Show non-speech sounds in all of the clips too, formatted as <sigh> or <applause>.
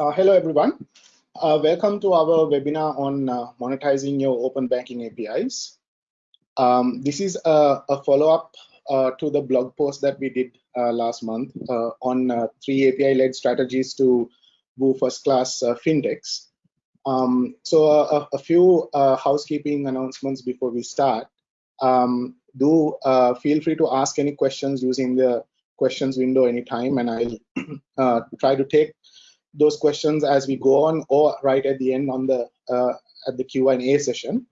Uh, hello, everyone. Uh, welcome to our webinar on uh, monetizing your open banking APIs. Um, this is a, a follow-up uh, to the blog post that we did uh, last month uh, on three API-led strategies to woo first-class fintechs. Um, so a, a few housekeeping announcements before we start. Um, do feel free to ask any questions using the questions window anytime, and I'll <clears throat> try to take those questions as we go on or right at the end on the uh, at the Q&A session.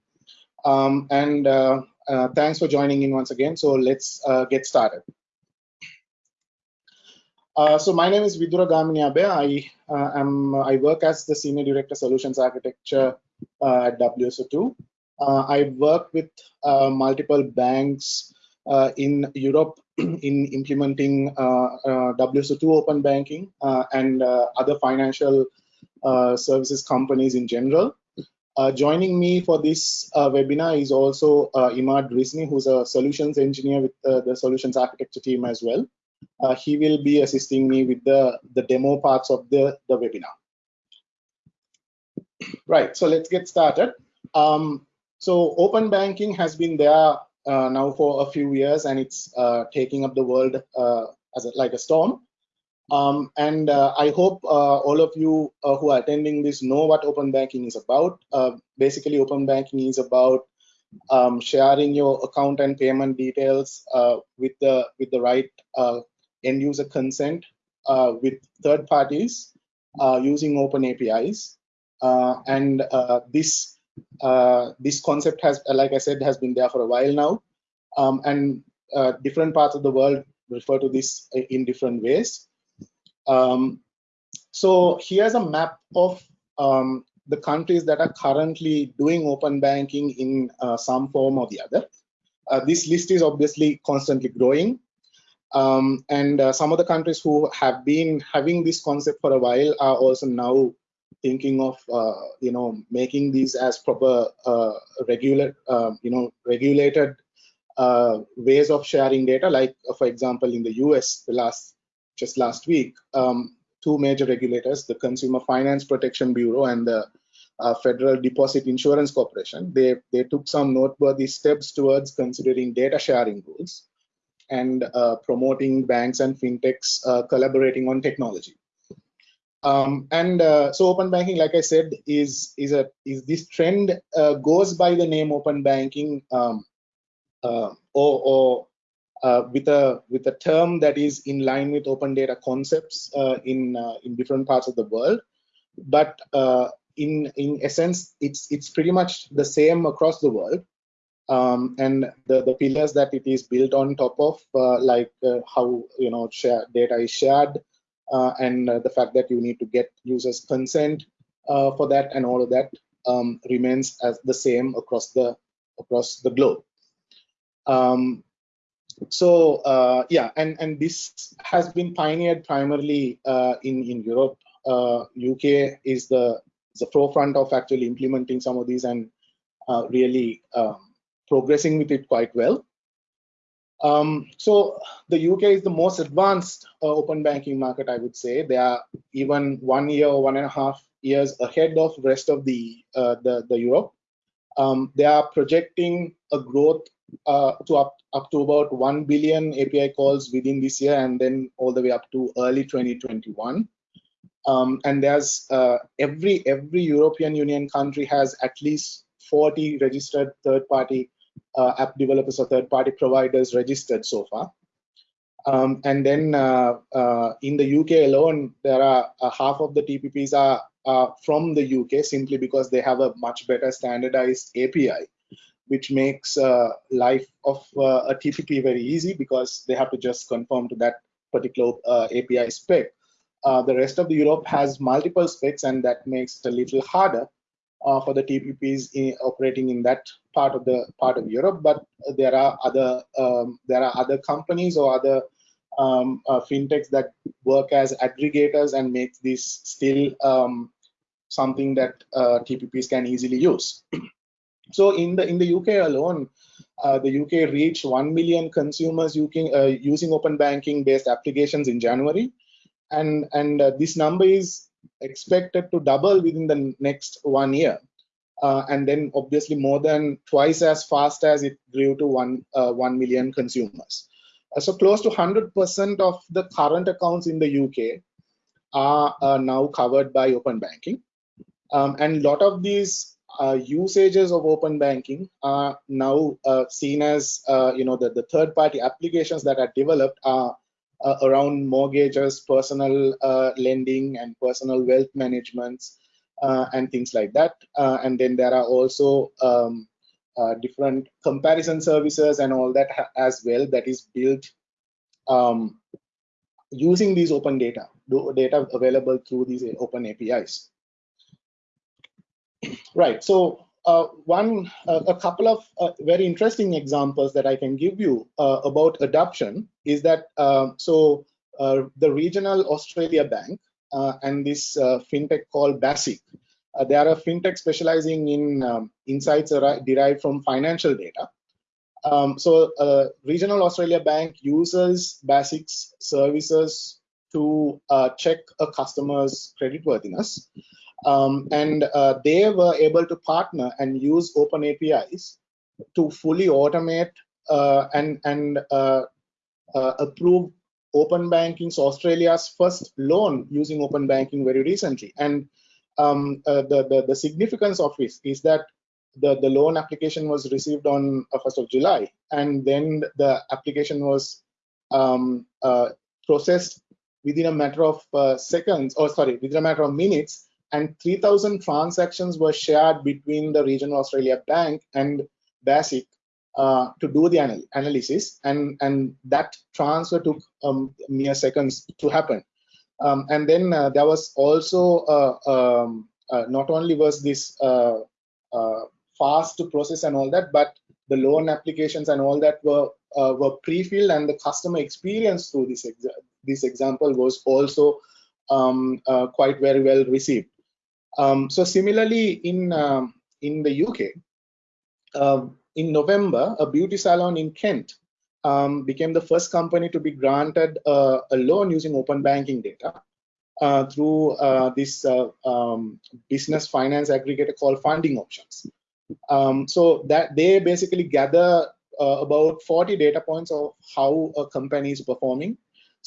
Um, and uh, uh, thanks for joining in once again. So let's uh, get started. Uh, so my name is Vidura Gamini I uh, am I work as the Senior Director Solutions Architecture at WSO2. I work with multiple banks in Europe <clears throat> in implementing uh, uh, WSO2 open banking uh, and other financial services companies in general. joining me for this webinar is also Imad Rizni, who's a solutions engineer with the solutions architecture team as well. Uh, he will be assisting me with the, the demo parts of the, the webinar. Right, so let's get started. Um, so open banking has been there uh, now for a few years, and it's uh, taking up the world uh, as a, like a storm. Um, and I hope all of you who are attending this know what open banking is about. basically, open banking is about um, sharing your account and payment details with the with the right end user consent with third parties using open APIs. and this uh, this concept has, like I said, has been there for a while now, um, and uh, different parts of the world refer to this in different ways. Um, so here's a map of um, the countries that are currently doing open banking in uh, some form or the other. Uh, this list is obviously constantly growing. Um, and uh, some of the countries who have been having this concept for a while are also now thinking of uh, you know making these as proper uh, regular uh, you know regulated uh, ways of sharing data. Like uh, for example in the US the last just last week um, two major regulators the Consumer Finance Protection Bureau and the uh, Federal Deposit Insurance Corporation they they took some noteworthy steps towards considering data sharing rules and promoting banks and fintechs collaborating on technology um, and uh, so open banking, like I said, is is a is this trend uh, goes by the name open banking, um, uh, or, or uh, with a with a term that is in line with open data concepts uh, in uh, in different parts of the world. But in in essence, it's it's pretty much the same across the world. Um, and the, the pillars that it is built on top of, like how you know share, data is shared, and uh, the fact that you need to get users consent uh, for that and all of that um, remains as the same across the across the globe. Um, so uh, yeah, and and this has been pioneered primarily uh, in in Europe. Uh, UK is the the forefront of actually implementing some of these and really um, progressing with it quite well. Um, so the UK is the most advanced uh, open banking market, I would say. They are even one year or one and a half years ahead of the rest of the uh, the, the, Europe. Um, they are projecting a growth uh, to up, up to about 1 billion API calls within this year and then all the way up to early 2021. Um, and there's uh, every every European Union country has at least 40 registered third-party uh, app developers or third-party providers registered so far. Um, and then uh, uh, in the UK alone, there are uh, half of the TPPs are, from the UK simply because they have a much better standardized API, which makes uh, life of uh, a TPP very easy because they have to just conform to that particular API spec. the rest of the Europe has multiple specs, and that makes it a little harder for the TPPs in, operating in that part of the part of Europe, but there are other um, there are other companies or other um, uh, fintechs that work as aggregators and make this still um, something that uh, TPPs can easily use. <clears throat> so in the in the UK alone, uh, the UK reached 1 million consumers using, uh, using open banking based applications in January, and and uh, this number is expected to double within the next one year. Uh, and then obviously more than twice as fast as it grew to one, uh, 1 million consumers. Uh, so close to 100% of the current accounts in the UK are now covered by open banking. Um, and a lot of these uh, usages of open banking are now uh, seen as, uh, you know, the, the third party applications that are developed are uh, around mortgages, personal uh, lending and personal wealth management uh, and things like that. and then there are also um, different comparison services and all that as well that is built um, using these open data, data available through these open APIs. Right. So uh, one, uh, a couple of uh, very interesting examples that I can give you uh, about adoption is that um, so uh, the regional Australia Bank uh, and this fintech called Basiq, they are a fintech specializing in um, insights derived from financial data. Um, so regional Australia Bank uses Basiq's services to check a customer's creditworthiness. Um, and uh, they were able to partner and use open APIs to fully automate uh, and, and uh, uh approve open banking's Australia's first loan using open banking very recently. And um, uh, the, the, the, significance of this is that the, the loan application was received on 1st uh, of July, and then the application was um, processed within a matter of seconds, or sorry, within a matter of minutes, and 3000 transactions were shared between the regional australia bank and basiq uh, to do the anal analysis and and that transfer took um, mere seconds to happen. Um, and then uh, there was also uh, um, uh, not only was this uh, uh, fast to process and all that but the loan applications and all that were were pre-filled and the customer experience through this this example was also um, quite very well received um, so similarly, in um, in the UK, uh, in November, a beauty salon in Kent um, became the first company to be granted uh, a loan using open banking data uh, through uh, this uh, um, business finance aggregator called Funding Options. Um, so that they basically gather uh, about 40 data points of how a company is performing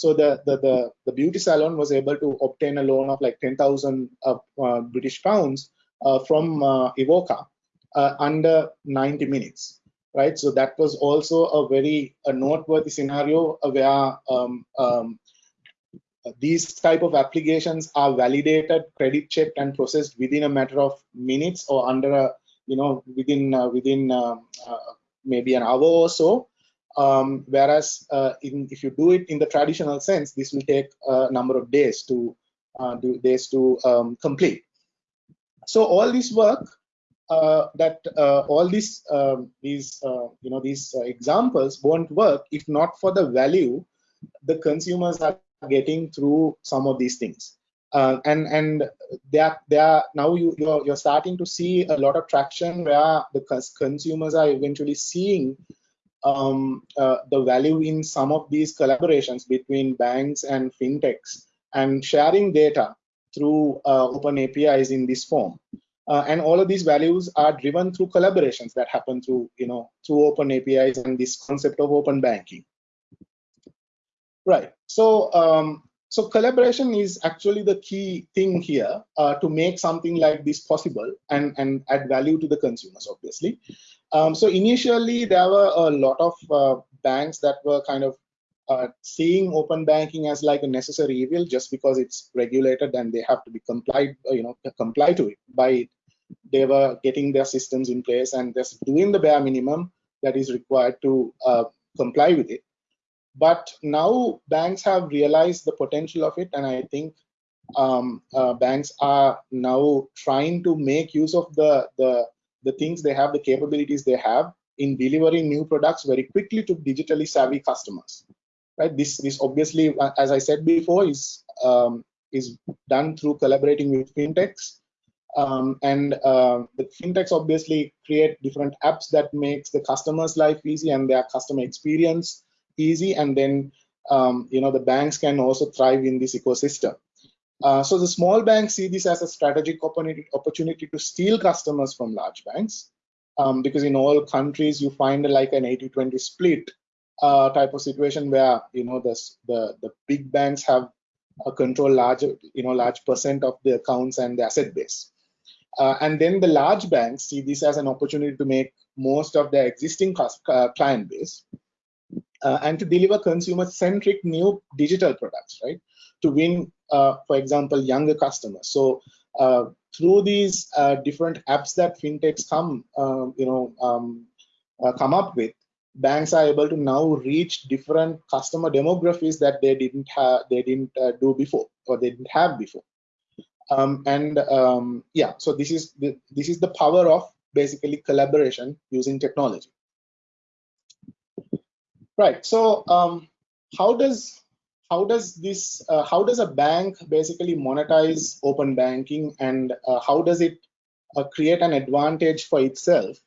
so the, the, the, the, beauty salon was able to obtain a loan of like 10,000 uh, uh, British pounds uh, from uh, iwoca uh, under 90 minutes, right? So that was also a very a noteworthy scenario where um, um, these type of applications are validated, credit checked, and processed within a matter of minutes or under a you know within uh, within um, maybe an hour or so um, whereas uh, in, if you do it in the traditional sense, this will take a number of days to uh, do days to um, complete. So all this work uh, that uh, all these um, these uh, you know these uh, examples won't work if not for the value the consumers are getting through some of these things. and and they are they are now you you're, you're starting to see a lot of traction where the consumers are eventually seeing um, uh, the value in some of these collaborations between banks and fintechs and sharing data through uh, open APIs in this form. Uh, and all of these values are driven through collaborations that happen through, you know, through open APIs and this concept of open banking. Right. So, um, so collaboration is actually the key thing here uh, to make something like this possible and, and add value to the consumers, obviously. Um, so initially, there were a lot of uh, banks that were kind of uh, seeing open banking as like a necessary evil just because it's regulated and they have to be complied, uh, you know, comply to it by it. They were getting their systems in place and just doing the bare minimum that is required to uh, comply with it. But now banks have realized the potential of it, and I think um, uh, banks are now trying to make use of the the the things they have, the capabilities they have in delivering new products very quickly to digitally savvy customers. Right. This this obviously, as I said before, is um, is done through collaborating with fintechs. Um, and uh, the fintechs obviously create different apps that makes the customer's life easy and their customer experience easy. And then um, you know the banks can also thrive in this ecosystem. Uh, so the small banks see this as a strategic opportunity, to steal customers from large banks, um, because in all countries you find like an 80-20 split uh, type of situation where you know the the the big banks have a control large you know large percent of the accounts and the asset base, uh, and then the large banks see this as an opportunity to make most of their existing uh, client base uh, and to deliver consumer-centric new digital products, right? To win, uh, for example, younger customers. So uh, through these uh, different apps that fintechs come, um, you know, um, uh, come up with, banks are able to now reach different customer demographics that they didn't have, they didn't uh, do before, or they didn't have before. Um, and um, yeah, so this is the, this is the power of basically collaboration using technology. Right. So um, how does how does this uh, how does a bank basically monetize open banking and uh, how does it uh, create an advantage for itself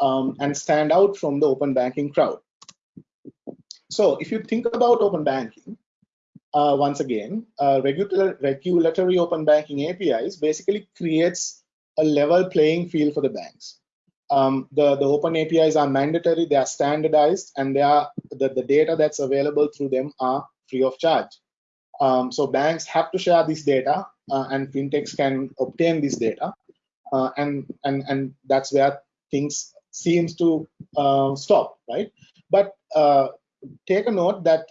um, and stand out from the open banking crowd? So if you think about open banking, uh, once again, uh, regular, regulatory open banking APIs basically creates a level playing field for the banks. Um, the, the open APIs are mandatory, they are standardized, and they are the, the data that's available through them are free of charge. Um, so banks have to share this data, uh, and fintechs can obtain this data, uh, and and and that's where things seems to uh, stop, right? But uh, take a note that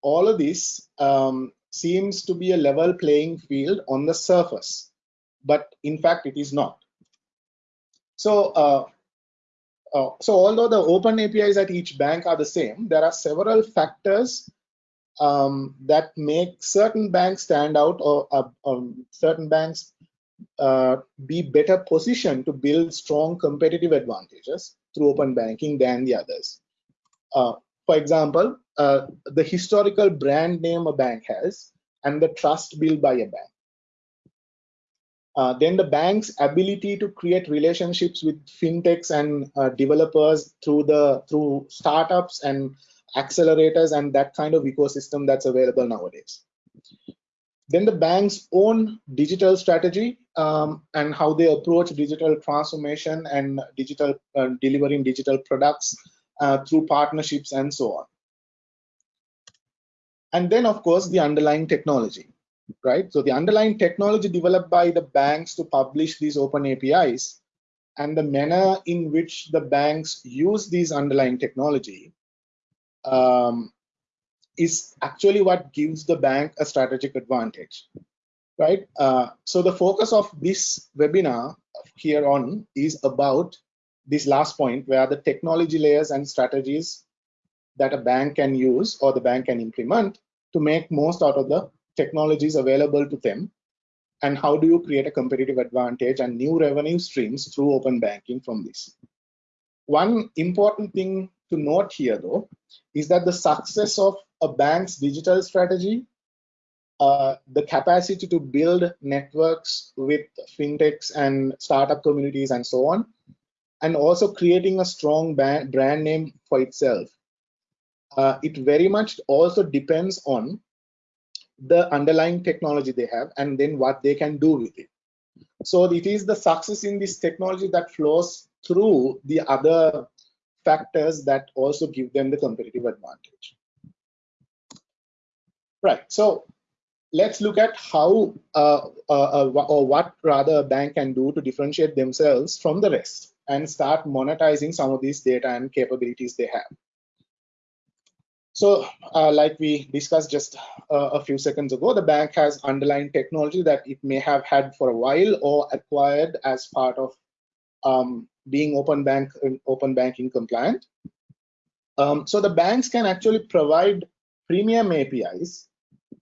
all of this um, seems to be a level playing field on the surface but in fact it is not. So, uh, uh, so although the open APIs at each bank are the same, there are several factors um, that make certain banks stand out or uh, um, certain banks uh, be better positioned to build strong competitive advantages through open banking than the others. Uh, for example, uh, the historical brand name a bank has and the trust built by a bank. Uh, then the bank's ability to create relationships with fintechs and uh, developers through the through startups and accelerators and that kind of ecosystem that's available nowadays. Then the bank's own digital strategy um, and how they approach digital transformation and digital uh, delivering digital products uh, through partnerships and so on. And then, of course, the underlying technology right? So the underlying technology developed by the banks to publish these open APIs and the manner in which the banks use these underlying technology um, is actually what gives the bank a strategic advantage, right? Uh, so the focus of this webinar here on is about this last point where the technology layers and strategies that a bank can use or the bank can implement to make most out of the technologies available to them and how do you create a competitive advantage and new revenue streams through open banking from this. One important thing to note here though is that the success of a bank's digital strategy, uh, the capacity to build networks with fintechs and startup communities and so on, and also creating a strong brand name for itself. Uh, it very much also depends on the underlying technology they have and then what they can do with it. So it is the success in this technology that flows through the other factors that also give them the competitive advantage. Right, so let's look at how uh, uh, uh, or what rather a bank can do to differentiate themselves from the rest and start monetizing some of these data and capabilities they have. So uh, like we discussed just uh, a few seconds ago, the bank has underlying technology that it may have had for a while or acquired as part of um, being open bank open banking compliant. Um, so the banks can actually provide premium APIs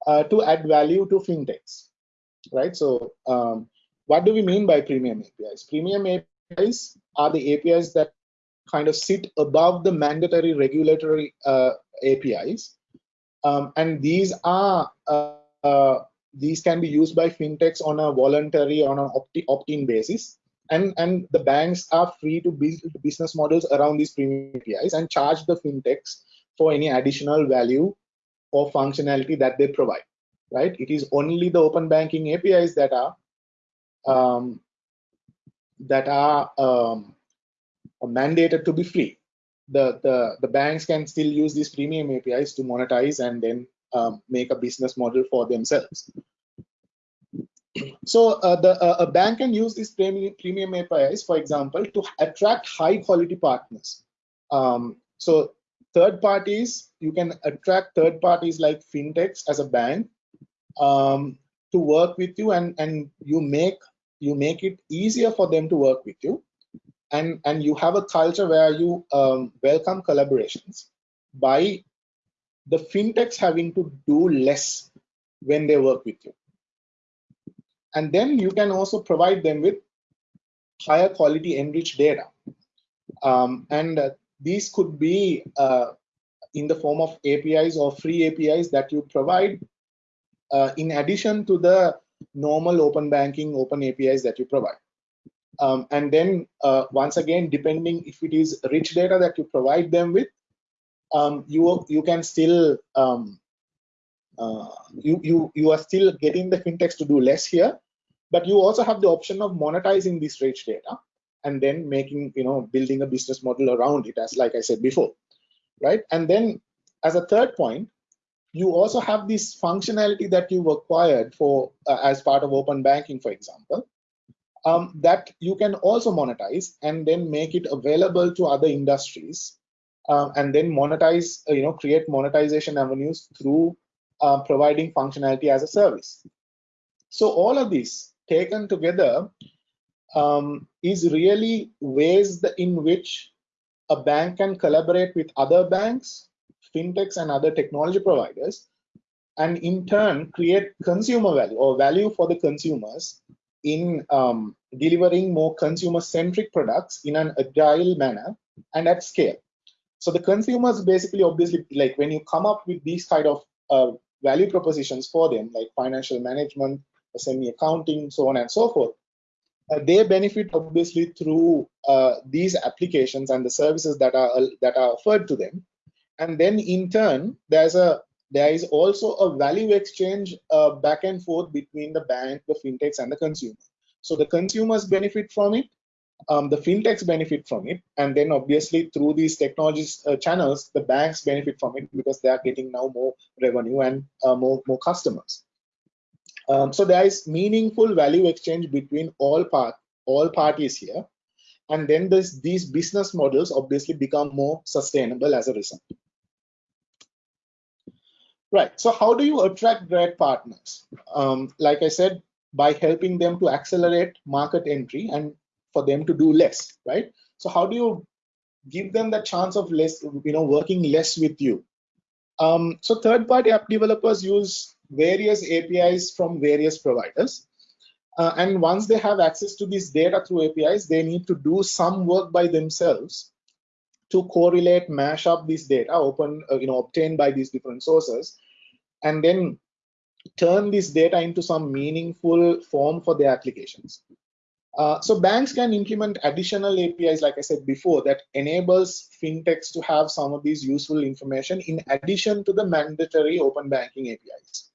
uh, to add value to fintechs, right? So um, what do we mean by premium APIs? Premium APIs are the APIs that kind of sit above the mandatory regulatory uh, APIs. Um, and these are uh, uh, these can be used by fintechs on a voluntary on an opt-in basis and and the banks are free to build business models around these premium apis and charge the fintechs for any additional value or functionality that they provide right? It is only the open banking APIs that are um, that are um, mandated to be free. The, the, the banks can still use these premium APIs to monetize and then um, make a business model for themselves. So uh, the, uh, a bank can use these premium, premium APIs, for example, to attract high quality partners. Um, so third parties, you can attract third parties like fintechs as a bank um, to work with you and, and you make you make it easier for them to work with you and and you have a culture where you um, welcome collaborations by the fintechs having to do less when they work with you and then you can also provide them with higher quality enriched data. Um, and uh, these could be uh, in the form of apis or free apis that you provide uh, in addition to the normal open banking open apis that you provide. Um, and then uh, once again, depending if it is rich data that you provide them with, um, you you can still um, uh, you you you are still getting the fintechs to do less here, but you also have the option of monetizing this rich data and then making you know building a business model around it as like I said before, right? And then as a third point, you also have this functionality that you've acquired for uh, as part of open banking, for example, um, that you can also monetize and then make it available to other industries uh, and then monetize, uh, you know, create monetization avenues through uh, providing functionality as a service. So all of this taken together um, is really ways in which a bank can collaborate with other banks, fintechs, and other technology providers, and in turn create consumer value or value for the consumers in um, delivering more consumer-centric products in an agile manner and at scale. So the consumers basically, obviously, like when you come up with these kind of uh, value propositions for them, like financial management, SME accounting, so on and so forth, uh, they benefit obviously through uh, these applications and the services that are that are offered to them. And then in turn, there's a there is also a value exchange uh, back and forth between the bank, the fintechs, and the consumer. So the consumers benefit from it, um, the fintechs benefit from it, and then obviously through these technologies uh, channels, the banks benefit from it because they are getting now more revenue and uh, more more customers. Um, so there is meaningful value exchange between all part all parties here, and then this, these business models obviously become more sustainable as a result. Right. So how do you attract great partners? Um, like I said, by helping them to accelerate market entry and for them to do less, right? So how do you give them the chance of less, you know, working less with you? Um, so third-party app developers use various APIs from various providers. Uh, and once they have access to this data through APIs, they need to do some work by themselves to correlate, mash up this data, open, uh, you know, obtained by these different sources, and then turn this data into some meaningful form for their applications. Uh, so banks can implement additional APIs, like I said before, that enables fintechs to have some of these useful information in addition to the mandatory open banking APIs.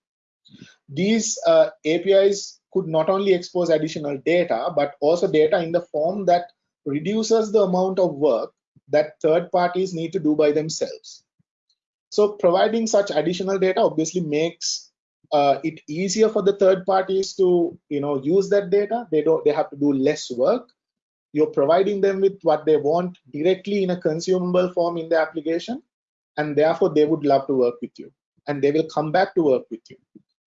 These uh, APIs could not only expose additional data, but also data in the form that reduces the amount of work that third parties need to do by themselves. So providing such additional data obviously makes uh, it easier for the third parties to you know use that data. They don't they have to do less work. You're providing them with what they want directly in a consumable form in the application, and therefore they would love to work with you, and they will come back to work with you,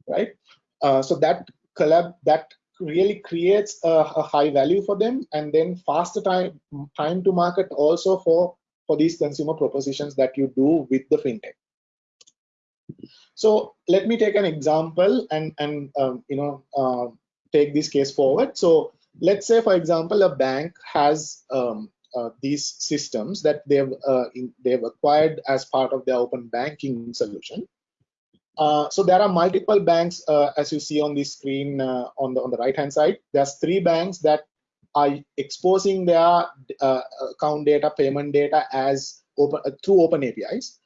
right? Uh, so that collab that really creates a, a, high value for them and then faster time time to market also for for these consumer propositions that you do with the fintech. So let me take an example and and um, you know uh, take this case forward. So let's say for example a bank has um, uh, these systems that they've uh, in, they've acquired as part of their open banking solution uh, so there are multiple banks, uh, as you see on the screen uh, on the on the right hand side. There's three banks that are exposing their uh, account data, payment data as open uh, through open APIs.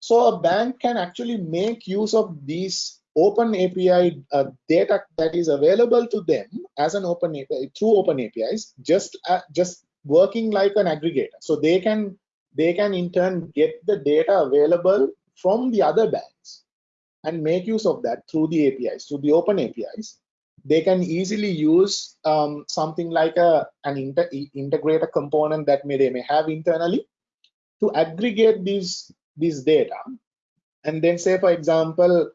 So a bank can actually make use of these open API data that is available to them as an open API through open APIs, just just working like an aggregator. So they can they can in turn get the data available from the other banks and make use of that through the APIs, through the open APIs. They can easily use um, something like a an inter integrator component that may they may have internally to aggregate these these data and then say for example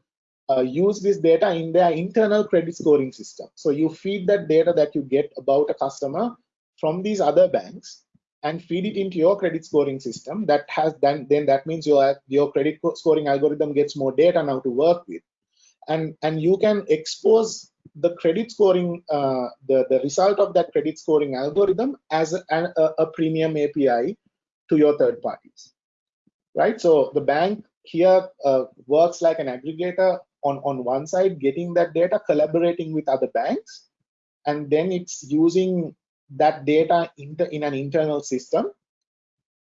uh, use this data in their internal credit scoring system. So you feed that data that you get about a customer from these other banks and feed it into your credit scoring system that has then then that means your your credit scoring algorithm gets more data now to work with. And and you can expose the credit scoring uh, the the result of that credit scoring algorithm as a, a, a premium api to your third parties. Right? So the bank here uh, works like an aggregator on on one side getting that data collaborating with other banks and then it's using that data in, the, in an internal system.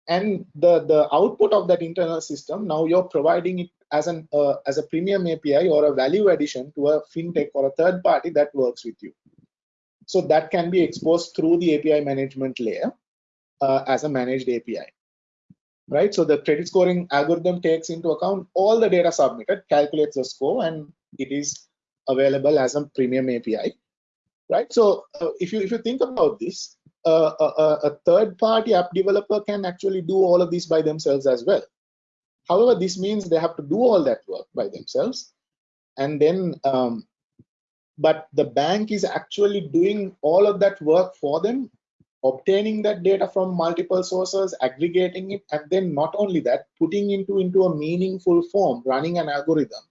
And the the output of that internal system now you're providing it as an uh, as a premium api or a value addition to a fintech or a third party that works with you. So that can be exposed through the api management layer uh, as a managed api right? So the credit scoring algorithm takes into account all the data submitted calculates the score and it is available as a premium api right? So uh, if you if you think about this, uh, a, a third-party app developer can actually do all of this by themselves as well. However, this means they have to do all that work by themselves, and then um, but the bank is actually doing all of that work for them obtaining that data from multiple sources aggregating it and then not only that putting into into a meaningful form running an algorithm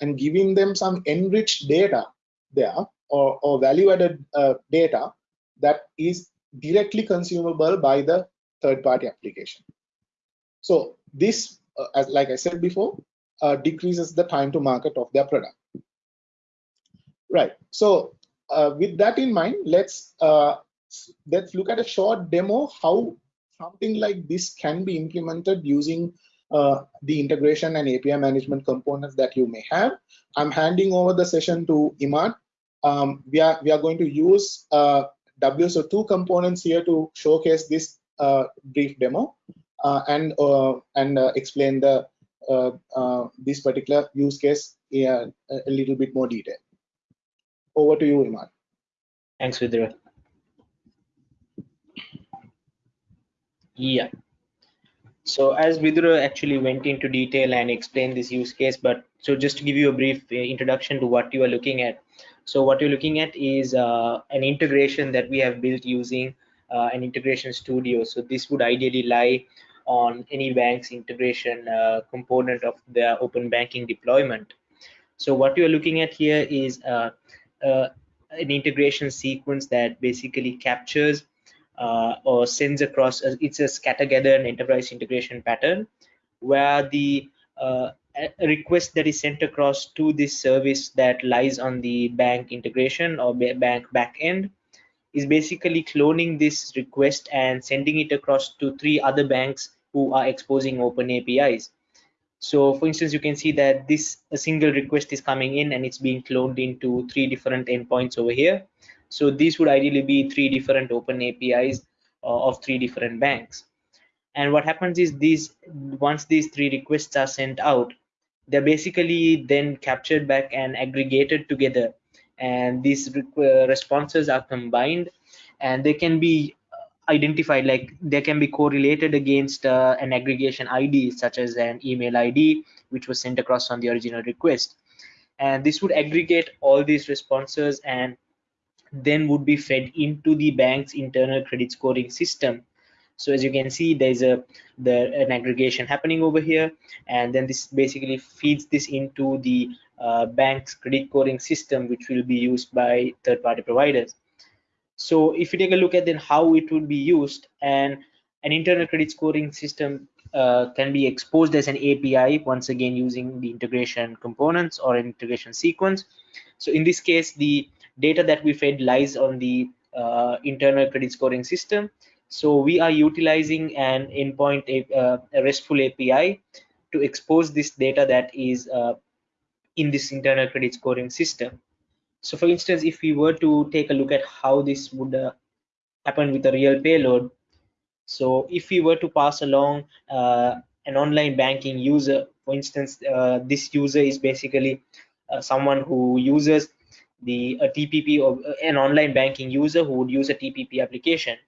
and giving them some enriched data there or, or value added uh, data that is directly consumable by the third party application. So this, uh, as like I said before, uh, decreases the time to market of their product. Right. So uh, with that in mind, let's uh, let's look at a short demo how something like this can be implemented using uh, the integration and API management components that you may have. I'm handing over the session to Imad um, we are we are going to use uh, WSO2 components here to showcase this uh, brief demo uh, and uh, and uh, explain the uh, this particular use case in a little bit more detail. Over to you, Imad. Thanks, Vidra. Yeah. So as Vidra actually went into detail and explained this use case, but so just to give you a brief introduction to what you are looking at. So what you're looking at is uh, an integration that we have built using uh, an integration studio. So this would ideally lie on any bank's integration uh, component of their open banking deployment. So what you're looking at here is uh, uh, an integration sequence that basically captures uh, or sends across, it's a scatter gather and enterprise integration pattern where the a request that is sent across to this service that lies on the bank integration or bank backend is basically cloning this request and sending it across to three other banks who are exposing open APIs. So for instance, you can see that this a single request is coming in and it's being cloned into three different endpoints over here. So these would ideally be three different open APIs uh, of three different banks. And what happens is these once these three requests are sent out, they're basically then captured back and aggregated together. And these uh, responses are combined and they can be uh, identified like they can be correlated against uh, an aggregation id such as an email id which was sent across on the original request. And this would aggregate all these responses and then would be fed into the bank's internal credit scoring system so as you can see there's a an aggregation happening over here. And then this basically feeds this into the uh, bank's credit scoring system which will be used by third-party providers. So if you take a look at then how it would be used and an internal credit scoring system uh, can be exposed as an API once again using the integration components or integration sequence. So in this case the data that we fed lies on the uh, internal credit scoring system so we are utilizing an endpoint, uh, a RESTful API to expose this data that is uh, in this internal credit scoring system. So for instance, if we were to take a look at how this would uh, happen with a real payload, so if we were to pass along uh, an online banking user, for instance, uh, this user is basically uh, someone who uses the a TPP or uh, an online banking user who would use a TPP application.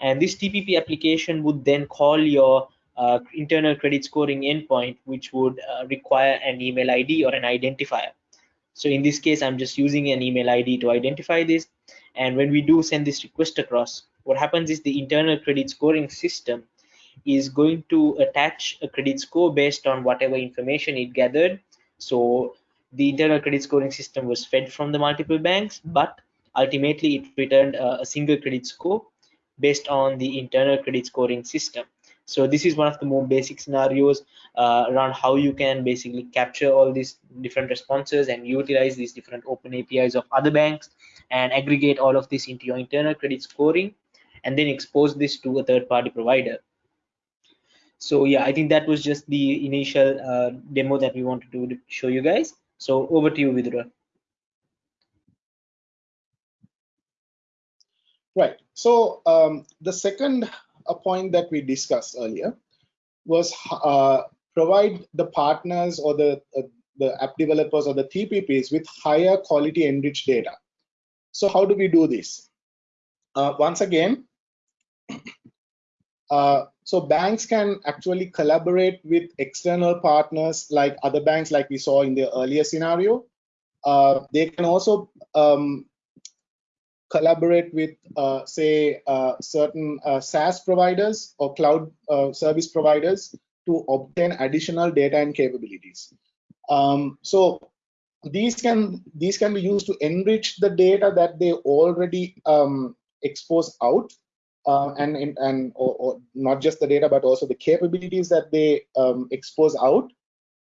And this TPP application would then call your uh, internal credit scoring endpoint, which would uh, require an email ID or an identifier. So in this case, I'm just using an email ID to identify this. And when we do send this request across, what happens is the internal credit scoring system is going to attach a credit score based on whatever information it gathered. So the internal credit scoring system was fed from the multiple banks, but ultimately it returned a, a single credit score based on the internal credit scoring system. So this is one of the more basic scenarios uh, around how you can basically capture all these different responses and utilize these different open APIs of other banks and aggregate all of this into your internal credit scoring and then expose this to a third party provider. So yeah, I think that was just the initial uh, demo that we wanted to show you guys. So over to you, Vidura. Right. So um, the second point that we discussed earlier was uh, provide the partners or the uh, the app developers or the TPPs with higher quality enriched data. So how do we do this? Uh, once again, <clears throat> uh, so banks can actually collaborate with external partners like other banks, like we saw in the earlier scenario. Uh, they can also um, collaborate with, uh, say, uh, certain uh, SaaS providers or cloud uh, service providers to obtain additional data and capabilities. Um, so these can these can be used to enrich the data that they already um, expose out uh, and and or, or, not just the data but also the capabilities that they um, expose out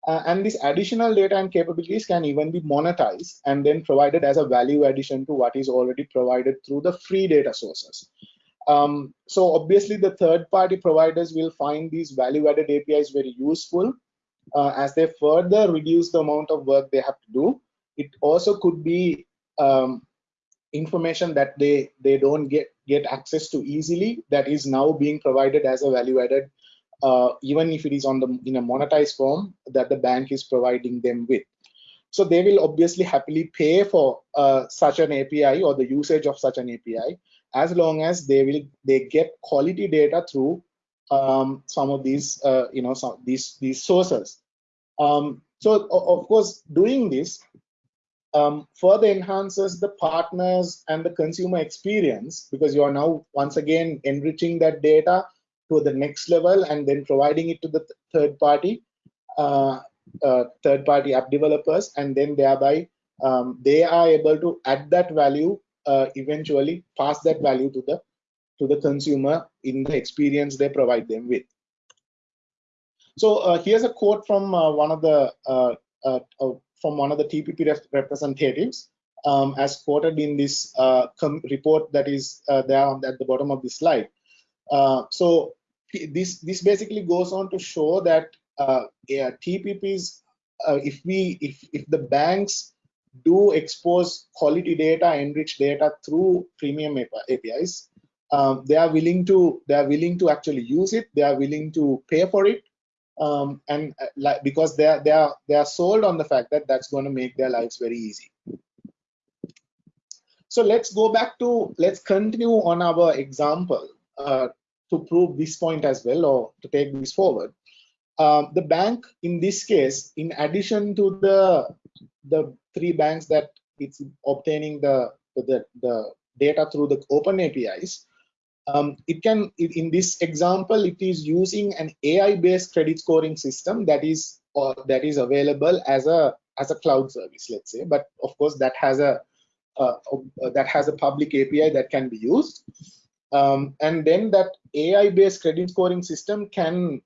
uh, and this additional data and capabilities can even be monetized and then provided as a value addition to what is already provided through the free data sources. Um, so obviously the third party providers will find these value added apis very useful uh, as they further reduce the amount of work they have to do. It also could be um, information that they they don't get get access to easily that is now being provided as a value added uh, even if it is on the in a monetized form that the bank is providing them with. So they will obviously happily pay for uh, such an api or the usage of such an api as long as they will they get quality data through um, some of these uh, you know some these these sources. Um, so of course doing this um, further enhances the partners and the consumer experience because you are now once again enriching that data to the next level and then providing it to the th third party uh, uh, third party app developers and then thereby um, they are able to add that value uh, eventually pass that value to the to the consumer in the experience they provide them with so uh, here's a quote from uh, one of the uh, from one of the TPP rep representatives, um, as quoted in this report that is there at the bottom of the slide. Uh, so this this basically goes on to show that uh, yeah, TPPs, uh, if we if if the banks do expose quality data, enriched data through premium APIs, um, they are willing to they are willing to actually use it. They are willing to pay for it. Um, and uh, like because they are they are they are sold on the fact that that's going to make their lives very easy. So let's go back to let's continue on our example. Uh, to prove this point as well or to take this forward. Um, the bank in this case in addition to the the three banks that it's obtaining the the, the data through the open apis um, it can in this example it is using an ai based credit scoring system that is or that is available as a as a cloud service let's say. But of course that has a uh, uh, that has a public api that can be used um, and then that ai based credit scoring system can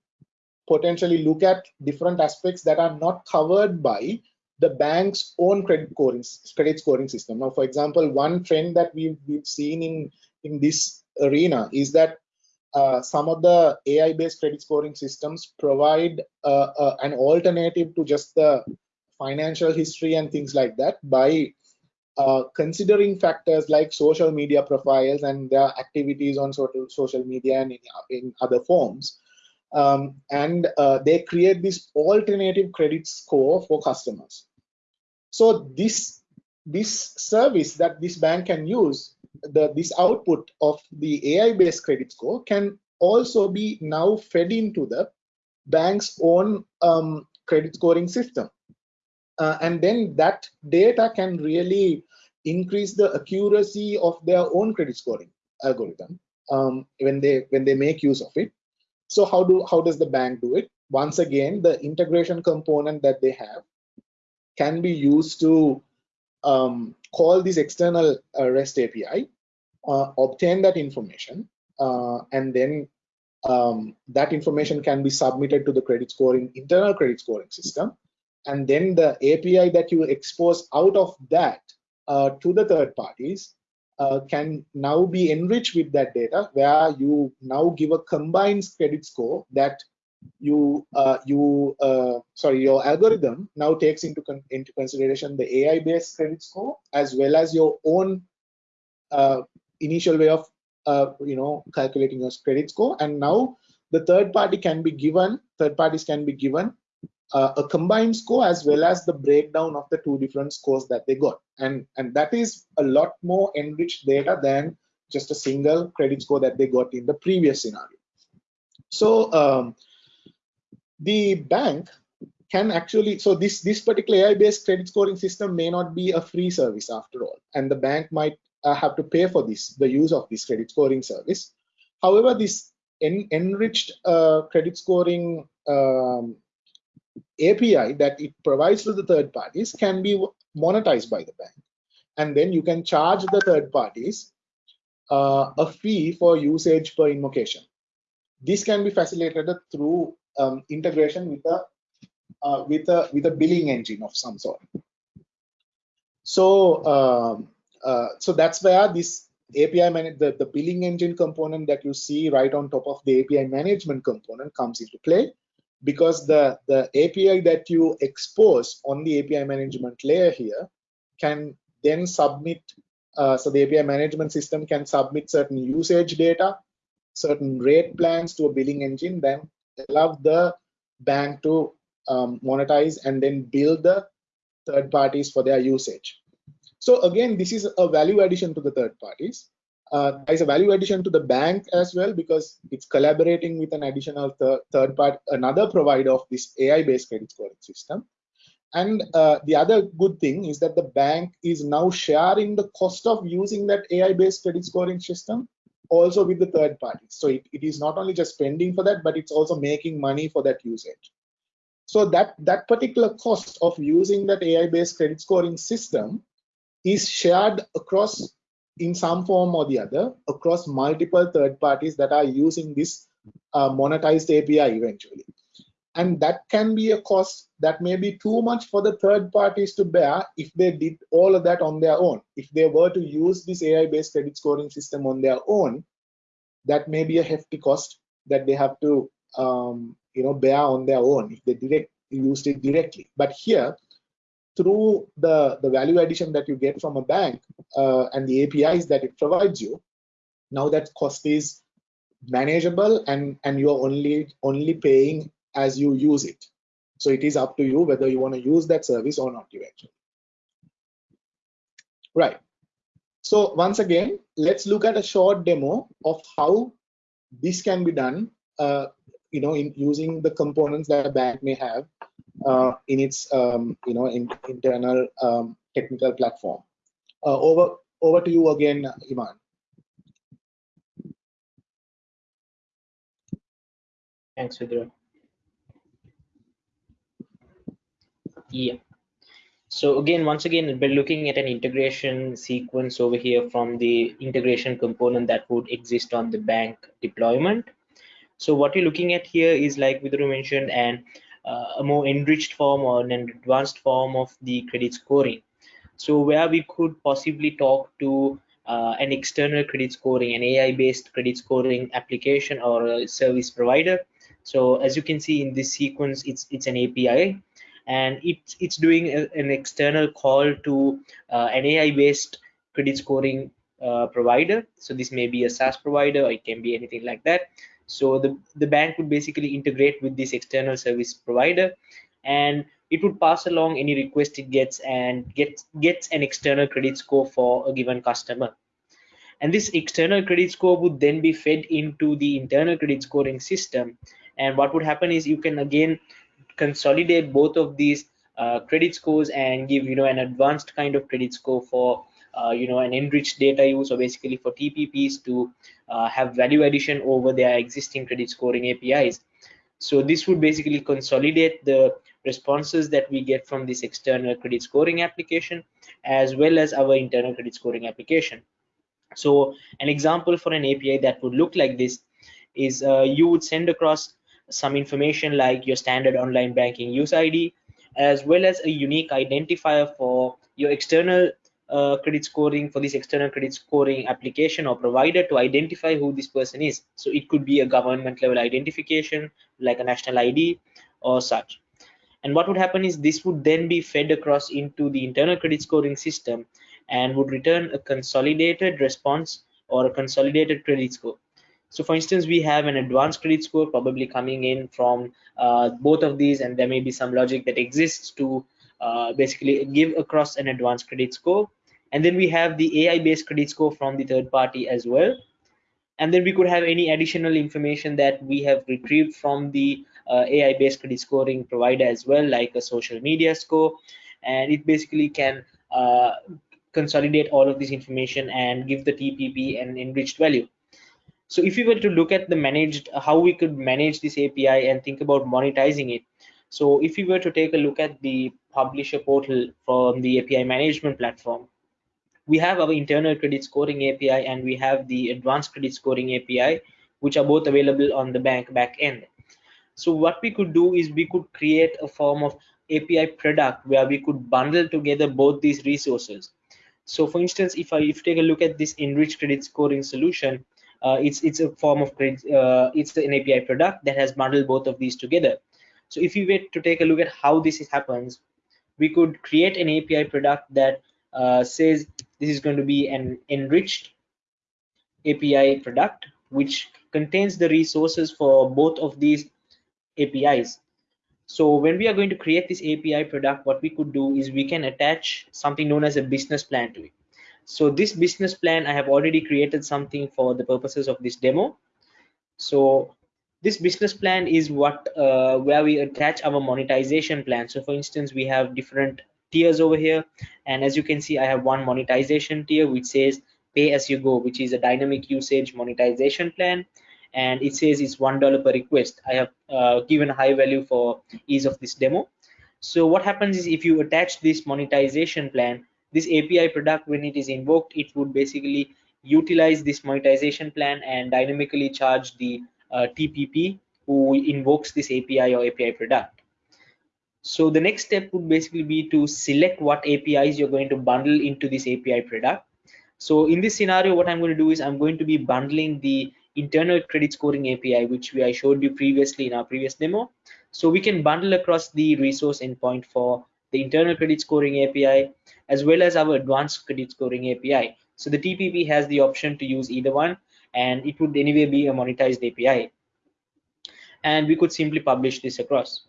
potentially look at different aspects that are not covered by the bank's own credit scoring credit scoring system. Now for example one trend that we've, we've seen in in this arena is that uh, some of the AI-based credit scoring systems provide uh, uh, an alternative to just the financial history and things like that by uh, considering factors like social media profiles and their activities on social, social media and in, in other forms. Um, and uh, they create this alternative credit score for customers. So this this service that this bank can use, the this output of the AI-based credit score can also be now fed into the bank's own um, credit scoring system. Uh, and then that data can really increase the accuracy of their own credit scoring algorithm um, when they when they make use of it. So how do how does the bank do it? Once again, the integration component that they have can be used to um, call this external uh, REST API, uh, obtain that information, uh, and then um, that information can be submitted to the credit scoring internal credit scoring system and then the api that you expose out of that uh, to the third parties uh, can now be enriched with that data where you now give a combined credit score that you uh, you uh, sorry your algorithm now takes into con into consideration the AI based credit score as well as your own uh, initial way of uh, you know calculating your credit score. And now the third party can be given third parties can be given uh, a combined score as well as the breakdown of the two different scores that they got and and that is a lot more enriched data than just a single credit score that they got in the previous scenario so um, the bank can actually so this this particular ai based credit scoring system may not be a free service after all and the bank might uh, have to pay for this, the use of this credit scoring service. However, this en enriched uh, credit scoring um, API that it provides to the third parties can be monetized by the bank. And then you can charge the third parties uh, a fee for usage per invocation. This can be facilitated through um, integration with a uh, with a with a billing engine of some sort. So um, uh, so that's where this API the, the billing engine component that you see right on top of the API management component comes into play because the, the API that you expose on the API management layer here can then submit, uh, so the API management system can submit certain usage data, certain rate plans to a billing engine, then allow the bank to um, monetize and then bill the third parties for their usage. So again, this is a value addition to the third parties. Uh, there's a value addition to the bank as well because it's collaborating with an additional th third part, another provider of this AI-based credit scoring system. And uh, the other good thing is that the bank is now sharing the cost of using that AI-based credit scoring system also with the third parties. So it, it is not only just spending for that, but it's also making money for that usage. So that, that particular cost of using that AI-based credit scoring system is shared across in some form or the other across multiple third parties that are using this uh, monetized API eventually. And that can be a cost that may be too much for the third parties to bear if they did all of that on their own. If they were to use this AI-based credit scoring system on their own, that may be a hefty cost that they have to um, you know bear on their own if they direct used it directly. But here, through the, the value addition that you get from a bank uh, and the APIs that it provides you, now that cost is manageable and, and you're only, only paying as you use it. So it is up to you whether you want to use that service or not eventually. Right. So once again, let's look at a short demo of how this can be done, uh, you know, in using the components that a bank may have in its um, you know in, internal um, technical platform. Uh, over over to you again, Imad. Thanks, Vidura. Yeah. So again, once again, we're looking at an integration sequence over here from the integration component that would exist on the bank deployment. So what you're looking at here is like Vidura mentioned, and uh, a more enriched form or an advanced form of the credit scoring. So where we could possibly talk to uh, an external credit scoring, an AI-based credit scoring application or service provider. So as you can see in this sequence, it's it's an API, and it's it's doing a, an external call to uh, an AI based credit scoring uh, provider so this may be a SaaS provider or it can be anything like that so the the bank would basically integrate with this external service provider and it would pass along any request it gets and gets gets an external credit score for a given customer. And this external credit score would then be fed into the internal credit scoring system. And what would happen is you can again consolidate both of these uh, credit scores and give you know an advanced kind of credit score for you know an enriched data use or basically for TPPs to uh, have value addition over their existing credit scoring APIs. So this would basically consolidate the responses that we get from this external credit scoring application as well as our internal credit scoring application. So an example for an API that would look like this is uh, you would send across some information like your standard online banking use ID as well as a unique identifier for your external uh, credit scoring for this external credit scoring application or provider to identify who this person is. So it could be a government level identification like a national ID or such. And what would happen is this would then be fed across into the internal credit scoring system and would return a consolidated response or a consolidated credit score. So for instance, we have an advanced credit score probably coming in from uh, both of these and there may be some logic that exists to uh, basically give across an advanced credit score and then we have the AI based credit score from the third party as well. And then we could have any additional information that we have retrieved from the uh, AI based credit scoring provider as well like a social media score. And it basically can uh, consolidate all of this information and give the TPP an enriched value. So if we were to look at the managed how we could manage this API and think about monetizing it. So if we were to take a look at the publisher portal from the API management platform we have our internal credit scoring API and we have the advanced credit scoring API, which are both available on the bank back end. So what we could do is we could create a form of API product where we could bundle together both these resources. So for instance, if I if take a look at this enriched credit scoring solution, uh, it's it's a form of credit, uh, it's an API product that has bundled both of these together. So if you were to take a look at how this happens, we could create an API product that uh, says this is going to be an enriched API product which contains the resources for both of these APIs. So when we are going to create this API product, what we could do is we can attach something known as a business plan to it. So this business plan, I have already created something for the purposes of this demo. So this business plan is what uh, where we attach our monetization plan. So for instance, we have different tiers over here. And as you can see i have one monetization tier which says pay as you go which is a dynamic usage monetization plan. And it says it's one dollar per request. I have uh, given a high value for ease of this demo. So what happens is if you attach this monetization plan this api product when it is invoked it would basically utilize this monetization plan and dynamically charge the uh, tpp who invokes this api or api product so the next step would basically be to select what APIs you're going to bundle into this API product. So in this scenario, what I'm going to do is I'm going to be bundling the internal credit scoring API, which we, I showed you previously in our previous demo. So we can bundle across the resource endpoint for the internal credit scoring API, as well as our advanced credit scoring API. So the TPP has the option to use either one, and it would anyway be a monetized API. And we could simply publish this across.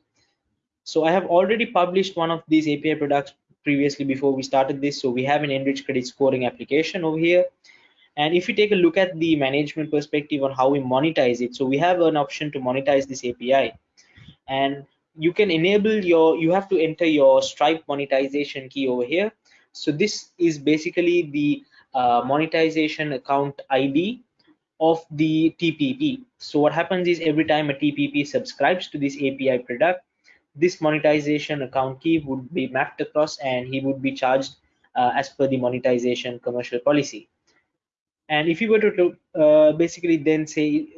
So I have already published one of these API products previously before we started this. So we have an enriched credit scoring application over here. And if you take a look at the management perspective on how we monetize it, so we have an option to monetize this API. And you can enable your, you have to enter your Stripe monetization key over here. So this is basically the uh, monetization account ID of the TPP. So what happens is every time a TPP subscribes to this API product, this monetization account key would be mapped across and he would be charged uh, as per the monetization commercial policy. And if you were to uh, basically then say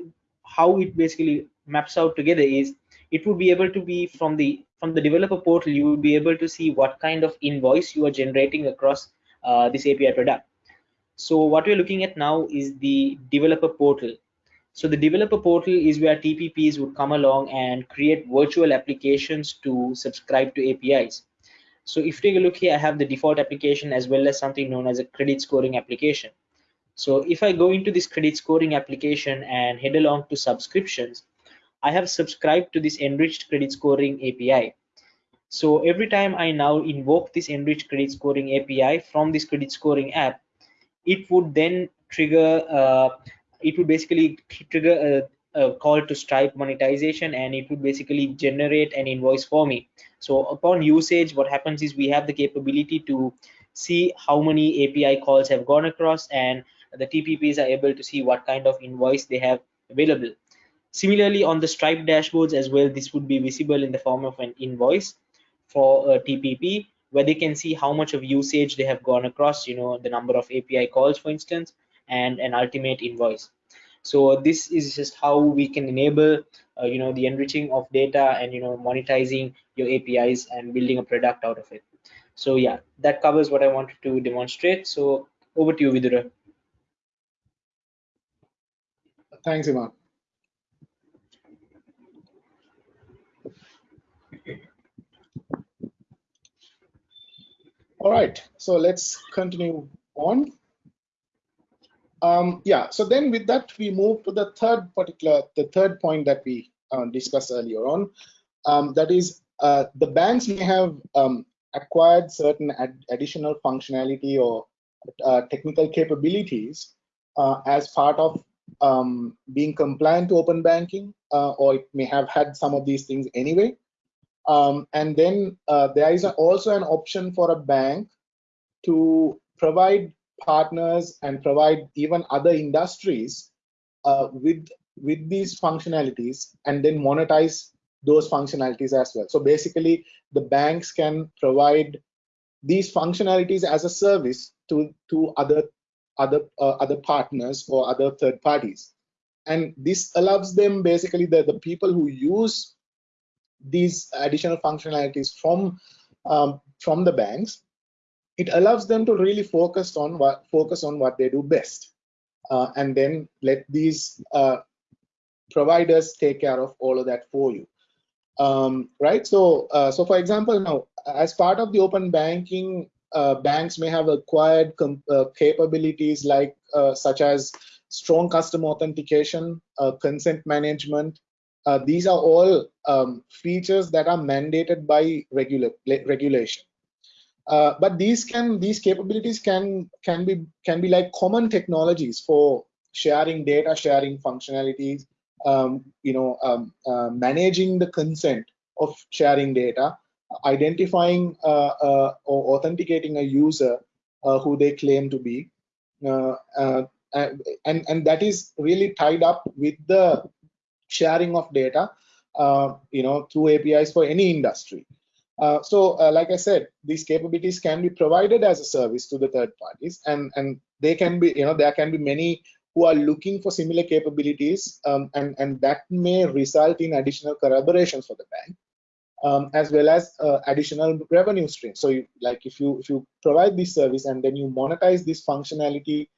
how it basically maps out together is it would be able to be from the from the developer portal you would be able to see what kind of invoice you are generating across uh, this api product. So what we're looking at now is the developer portal So the developer portal is where TPPs would come along and create virtual applications to subscribe to APIs. So if you take a look here, I have the default application as well as something known as a credit scoring application. So if I go into this credit scoring application and head along to subscriptions, I have subscribed to this enriched credit scoring API. So every time I now invoke this enriched credit scoring API from this credit scoring app, it would then trigger, uh, it would basically trigger a, a, call to Stripe monetization and it would basically generate an invoice for me. So upon usage, what happens is we have the capability to see how many API calls have gone across and the TPPs are able to see what kind of invoice they have available. Similarly, on the Stripe dashboards as well, this would be visible in the form of an invoice for a TPP where they can see how much of usage they have gone across, you know, the number of API calls, for instance, and an ultimate invoice. So this is just how we can enable, uh, you know, the enriching of data and, you know, monetizing your APIs and building a product out of it. So yeah, that covers what I wanted to demonstrate. So over to you, Vidura. Thanks, Imad. All right, so let's continue on. Um, yeah, so then with that, we move to the third particular, the third point that we uh, discussed earlier on. Um, that is, uh, the banks may have um, acquired certain ad additional functionality or uh, technical capabilities uh, as part of um, being compliant to open banking, uh, or it may have had some of these things anyway. Um, and then uh, there is also an option for a bank to provide partners and provide even other industries uh, with with these functionalities and then monetize those functionalities as well. So basically, the banks can provide these functionalities as a service to to other other uh, other partners or other third parties, and this allows them basically the the people who use these additional functionalities from um, from the banks, it allows them to really focus on what focus on what they do best, uh, and then let these uh, providers take care of all of that for you. Um, right? So, uh, so for example, now as part of the open banking, uh, banks may have acquired uh, capabilities like uh, such as strong customer authentication, consent management, these are all um, features that are mandated by regula regulation. Uh, but these can these capabilities can can be can be like common technologies for sharing data, sharing functionalities, um, you know, um, uh, managing the consent of sharing data, identifying uh, uh, or authenticating a user uh, who they claim to be, and and that is really tied up with the sharing of data, you know, through APIs for any industry. Uh, so, uh, like I said, these capabilities can be provided as a service to the third parties, and and they can be, you know, there can be many who are looking for similar capabilities, um, and and that may result in additional collaborations for the bank. Um, as well as uh, additional revenue streams. So, you, like if you if you provide this service and then you monetize this functionality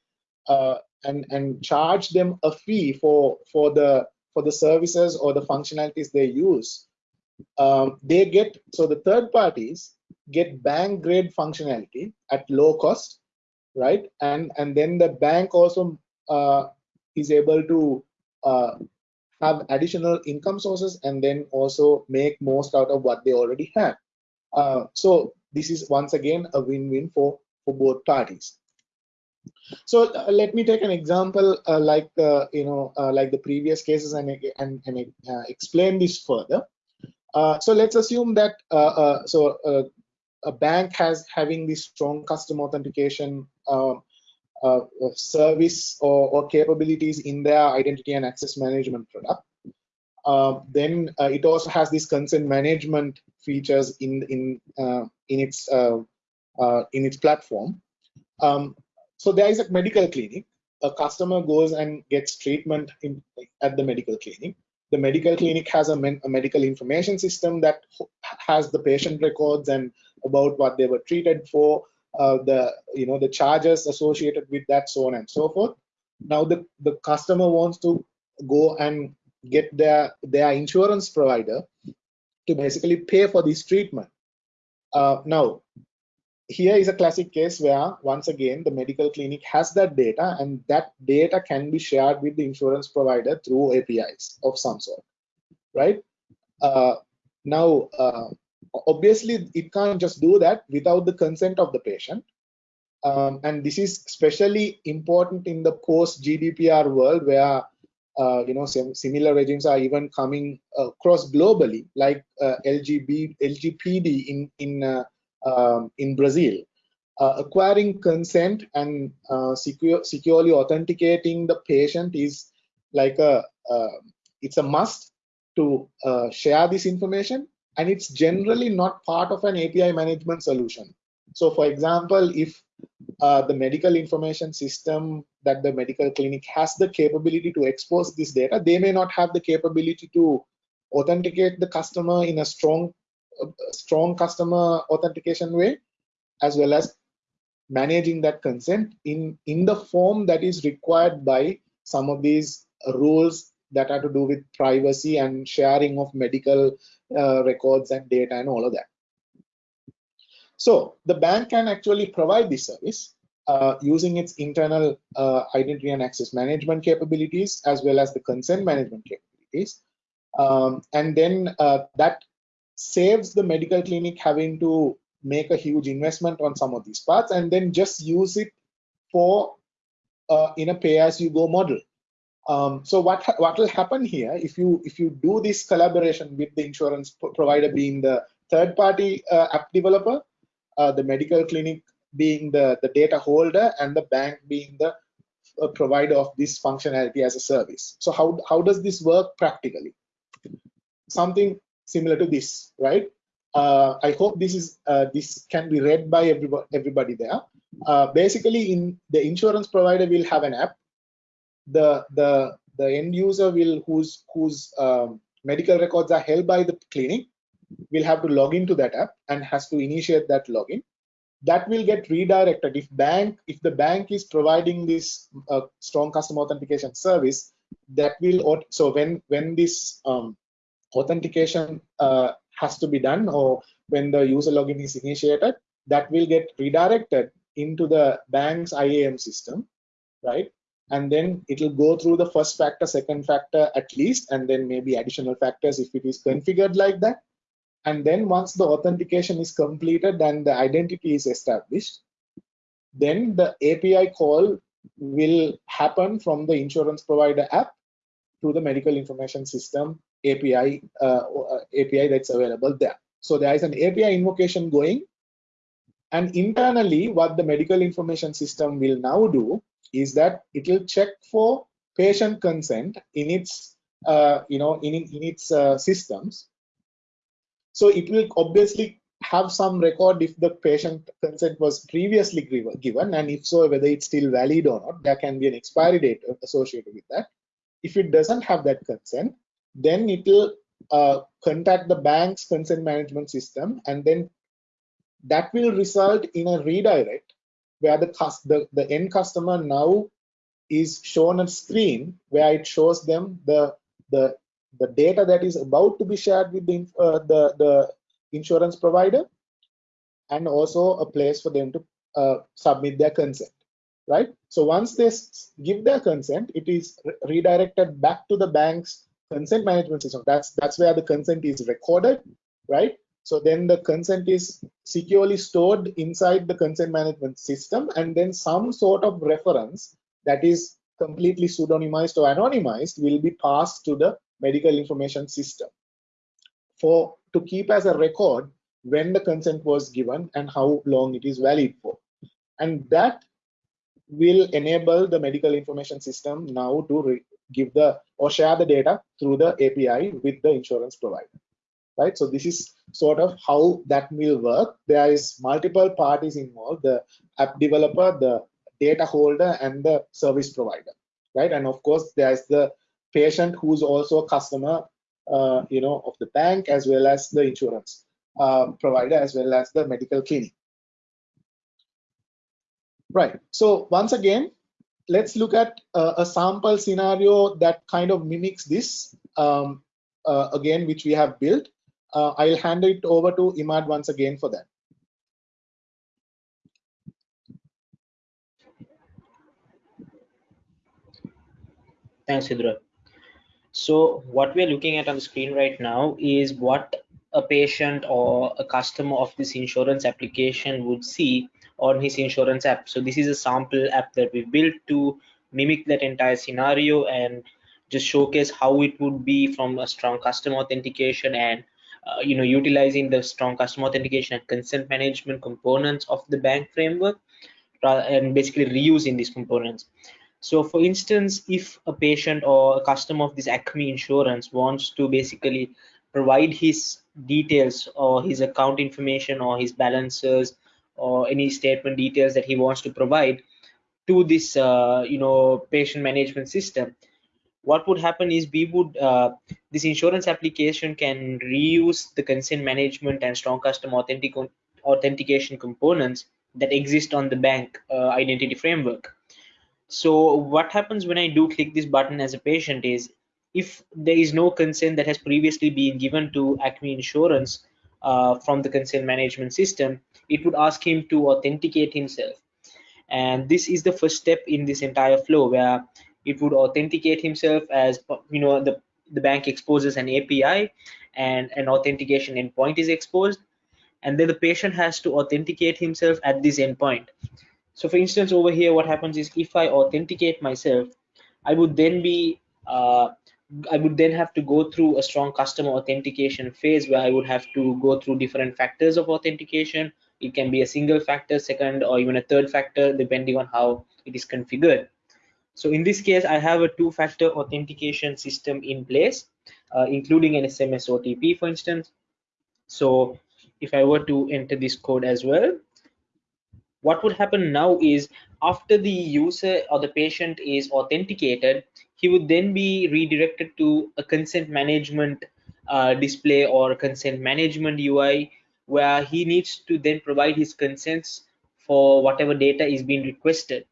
uh, and and charge them a fee for for the for the services or the functionalities they use, um, they get, so the third parties get bank grade functionality at low cost, right? And, and then the bank also uh, is able to uh, have additional income sources and then also make most out of what they already have. Uh, so this is once again a win-win for, for both parties. So uh, let me take an example uh, like uh, you know like the previous cases and and, and explain this further. Uh, so let's assume that uh, uh, so uh, a bank has having this strong customer authentication um, service or, or, capabilities in their identity and access management product. Um, then it also has this consent management features in in in its in its platform. Um, so there is a medical clinic. A customer goes and gets treatment in, at the medical clinic. The medical clinic has a, a medical information system that has the patient records and about what they were treated for, uh, the you know the charges associated with that, so on and so forth. Now the the customer wants to go and get their their insurance provider to basically pay for this treatment. Uh, now, here is a classic case where once again the medical clinic has that data and that data can be shared with the insurance provider through APIs of some sort, right? Uh, now, uh, obviously, it can't just do that without the consent of the patient. Um, and this is especially important in the post GDPR world where uh, you know similar regimes are even coming across globally, like uh, LGB, LGPD in in uh, um, in Brazil. Uh, acquiring consent and uh, secure, securely authenticating the patient is like a it's a must to share this information, and it's generally not part of an API management solution. So, for example, if uh, the medical information system that the medical clinic has the capability to expose this data, they may not have the capability to authenticate the customer in a strong, uh, strong customer authentication way, as well as managing that consent in, in the form that is required by some of these rules that are to do with privacy and sharing of medical uh, records and data and all of that. So the bank can actually provide this service uh, using its internal uh, identity and access management capabilities as well as the consent management capabilities. Um, and then uh, that saves the medical clinic having to make a huge investment on some of these parts and then just use it for uh, in a pay-as-you-go model. Um, so what what will happen here if you if you do this collaboration with the insurance provider being the third-party uh, app developer, uh, the medical clinic being the, the data holder and the bank being the uh, provider of this functionality as a service. So how, how does this work practically? Something similar to this, right? Uh, I hope this is uh, this can be read by everybody, everybody there. Uh, basically, in the insurance provider will have an app. The the the end user will whose whose um, medical records are held by the clinic will have to log into that app and has to initiate that login that will get redirected if bank if the bank is providing this uh, strong customer authentication service that will so when when this um, authentication uh, has to be done or when the user login is initiated that will get redirected into the bank's IAM system right? And then it will go through the first factor second factor at least and then maybe additional factors if it is configured like that. And then once the authentication is completed and the identity is established, then the API call will happen from the insurance provider app to the medical information system API uh, API that's available there. So there is an API invocation going, and internally, what the medical information system will now do is that it will check for patient consent in its uh, you know in in its uh, systems. So it will obviously have some record if the patient consent was previously given. And if so whether it's still valid or not there can be an expiry date associated with that. If it doesn't have that consent then it will uh, contact the bank's consent management system and then that will result in a redirect where the, the, the end customer now is shown a screen where it shows them the the the data that is about to be shared with the, uh, the, the insurance provider and also a place for them to uh, submit their consent right? So once they give their consent it is re redirected back to the bank's consent management system. That's that's where the consent is recorded right? So then the consent is securely stored inside the consent management system and then some sort of reference that is completely pseudonymized or anonymized will be passed to the medical information system for to keep as a record when the consent was given and how long it is valid for. And that will enable the medical information system now to give the or share the data through the API with the insurance provider right so this is sort of how that will work there is multiple parties involved the app developer the data holder and the service provider right and of course there is the patient who's also a customer, uh, you know, of the bank as well as the insurance uh, provider as well as the medical clinic. Right. So once again, let's look at uh, a sample scenario that kind of mimics this um, uh, again, which we have built. Uh, I'll hand it over to Imad once again for that. Thanks, Vidura. So what we're looking at on the screen right now is what a patient or a customer of this insurance application would see on his insurance app. So this is a sample app that we built to mimic that entire scenario and just showcase how it would be from a strong customer authentication and uh, you know utilizing the strong customer authentication and consent management components of the bank framework and basically reusing these components so for instance, if a patient or a customer of this Acme insurance wants to basically provide his details or his account information or his balances or any statement details that he wants to provide to this uh, you know patient management system what would happen is we would uh, this insurance application can reuse the consent management and strong custom authentic authentication components that exist on the bank uh, identity framework. So what happens when I do click this button as a patient is if there is no consent that has previously been given to Acme Insurance uh, from the consent management system, it would ask him to authenticate himself. And this is the first step in this entire flow where it would authenticate himself as you know the the bank exposes an API and an authentication endpoint is exposed and then the patient has to authenticate himself at this endpoint so for instance, over here, what happens is if I authenticate myself, I would then be, uh, I would then have to go through a strong customer authentication phase where I would have to go through different factors of authentication. It can be a single factor, second, or even a third factor, depending on how it is configured. So in this case, I have a two-factor authentication system in place, uh, including an SMS OTP, for instance. So if I were to enter this code as well, what would happen now is after the user or the patient is authenticated he would then be redirected to a consent management uh, display or consent management UI where he needs to then provide his consents for whatever data is being requested.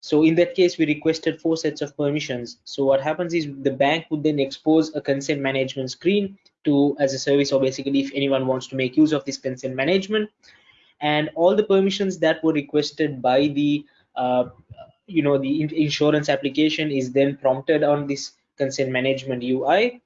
So in that case we requested four sets of permissions. So what happens is the bank would then expose a consent management screen to as a service or basically if anyone wants to make use of this consent management. And all the permissions that were requested by the uh, you know the insurance application is then prompted on this consent management UI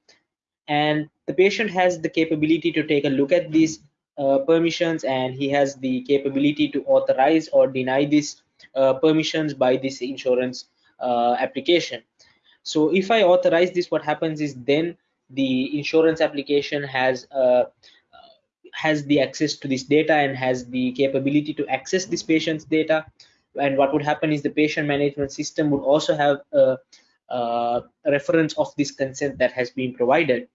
and the patient has the capability to take a look at these uh, permissions and he has the capability to authorize or deny these uh, permissions by this insurance uh, application. So if I authorize this what happens is then the insurance application has uh, has the access to this data and has the capability to access this patient's data. And what would happen is the patient management system would also have a, a reference of this consent that has been provided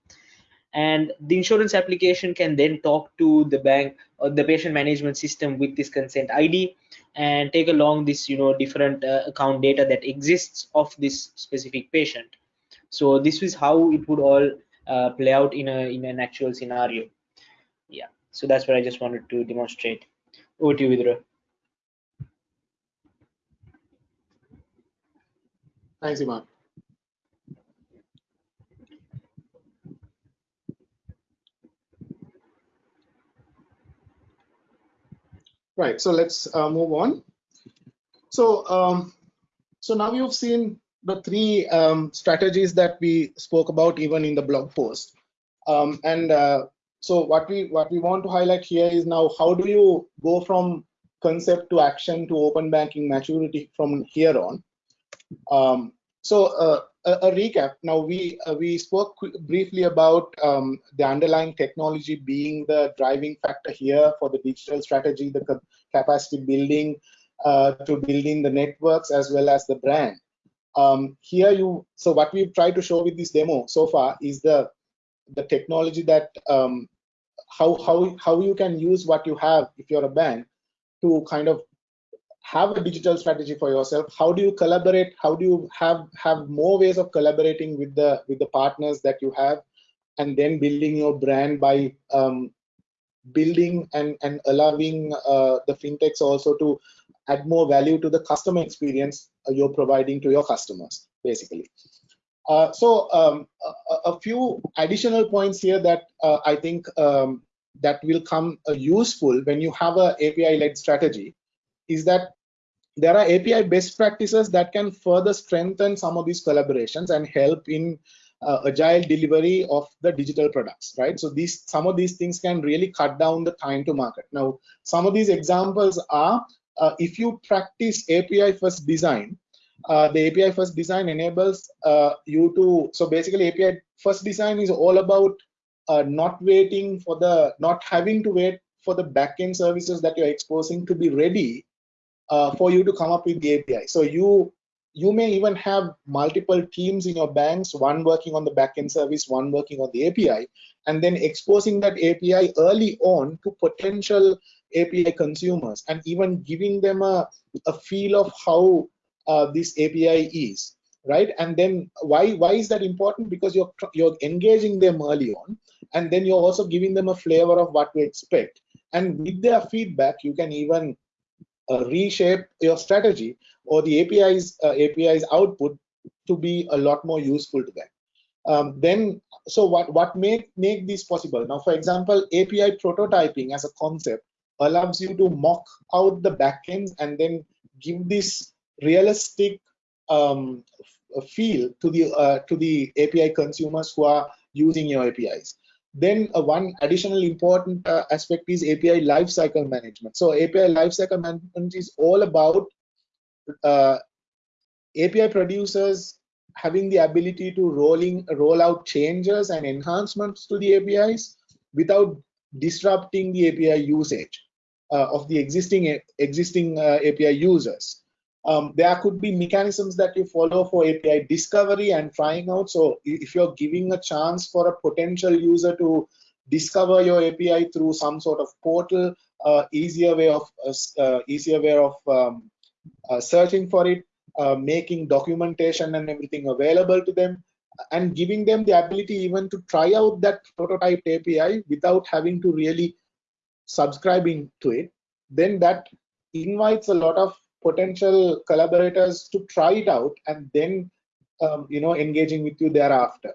and the insurance application can then talk to the bank or the patient management system with this consent id and take along this you know different uh, account data that exists of this specific patient. So this is how it would all uh, play out in a in an actual scenario. Yeah. So that's what i just wanted to demonstrate. Over to you vidura thanks imad right so let's uh, move on. So um, so now you've seen the three um, strategies that we spoke about even in the blog post. Um, and uh, so what we what we want to highlight here is now how do you go from concept to action to open banking maturity from here on? Um, so uh, a, a, recap. Now we uh, we spoke briefly about um, the underlying technology being the driving factor here for the digital strategy the capacity building uh, to building the networks as well as the brand. Um, here you so what we've tried to show with this demo so far is the the technology that um, how how how you can use what you have if you're a bank to kind of have a digital strategy for yourself how do you collaborate how do you have have more ways of collaborating with the with the partners that you have and then building your brand by um, building and and allowing uh, the fintechs also to add more value to the customer experience you're providing to your customers, basically. Uh, so um, a, a, few additional points here that uh, I think um, that will come uh, useful when you have a API-led strategy is that there are API best practices that can further strengthen some of these collaborations and help in uh, agile delivery of the digital products, right? So these some of these things can really cut down the time to market. Now, some of these examples are uh, if you practice API first design, uh, the API first design enables uh, you to, so basically API first design is all about uh, not waiting for the, not having to wait for the backend services that you're exposing to be ready uh, for you to come up with the API. So you you may even have multiple teams in your banks, one working on the backend service, one working on the API, and then exposing that API early on to potential API consumers and even giving them a, a feel of how uh, this API is, right? And then why why is that important? Because you're you're engaging them early on, and then you're also giving them a flavor of what to expect. And with their feedback, you can even reshape your strategy or the API's uh, API's output to be a lot more useful to them. Um, then, so what what make make this possible? Now, for example, API prototyping as a concept allows you to mock out the backends and then give this realistic um, feel to the uh, to the API consumers who are using your APIs. Then uh, one additional important uh, aspect is API lifecycle management. So API lifecycle management is all about uh, API producers having the ability to rolling roll out changes and enhancements to the APIs without disrupting the API usage uh, of the existing existing uh, API users. Um, there could be mechanisms that you follow for API discovery and trying out. So if you're giving a chance for a potential user to discover your API through some sort of portal, uh, easier way of uh, uh easier way of um, uh, searching for it, uh, making documentation and everything available to them, and giving them the ability even to try out that prototype API without having to really subscribing to it, then that invites a lot of potential collaborators to try it out and then um, you know engaging with you thereafter.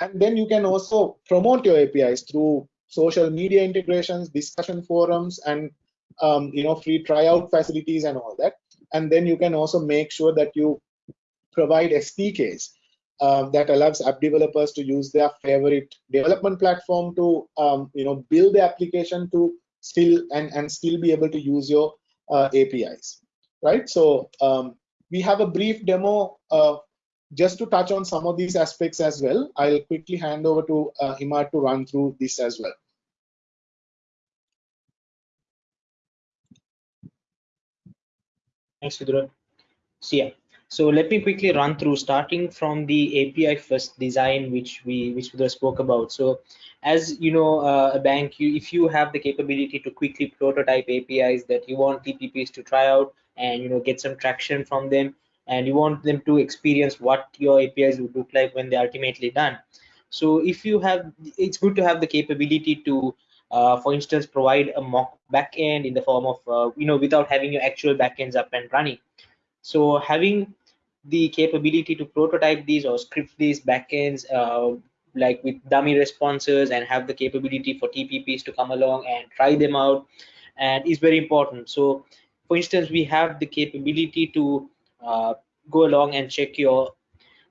And then you can also promote your apis through social media integrations discussion forums and um, you know free tryout facilities and all that. And then you can also make sure that you provide sdks um, that allows app developers to use their favorite development platform to um, you know build the application to still and and still be able to use your uh, apis right? So um, we have a brief demo uh, just to touch on some of these aspects as well. I'll quickly hand over to uh, to run through this as well. Thanks, Vidura. So yeah, so let me quickly run through starting from the API first design, which we which Vidura spoke about. So as you know, uh, a bank, you, if you have the capability to quickly prototype APIs that you want TPPs to try out, and you know get some traction from them and you want them to experience what your apis would look like when they're ultimately done so if you have it's good to have the capability to uh, for instance provide a mock backend in the form of uh, you know without having your actual backends up and running so having the capability to prototype these or script these backends uh, like with dummy responses and have the capability for TPPs to come along and try them out and is very important. So for instance, we have the capability to uh, go along and check your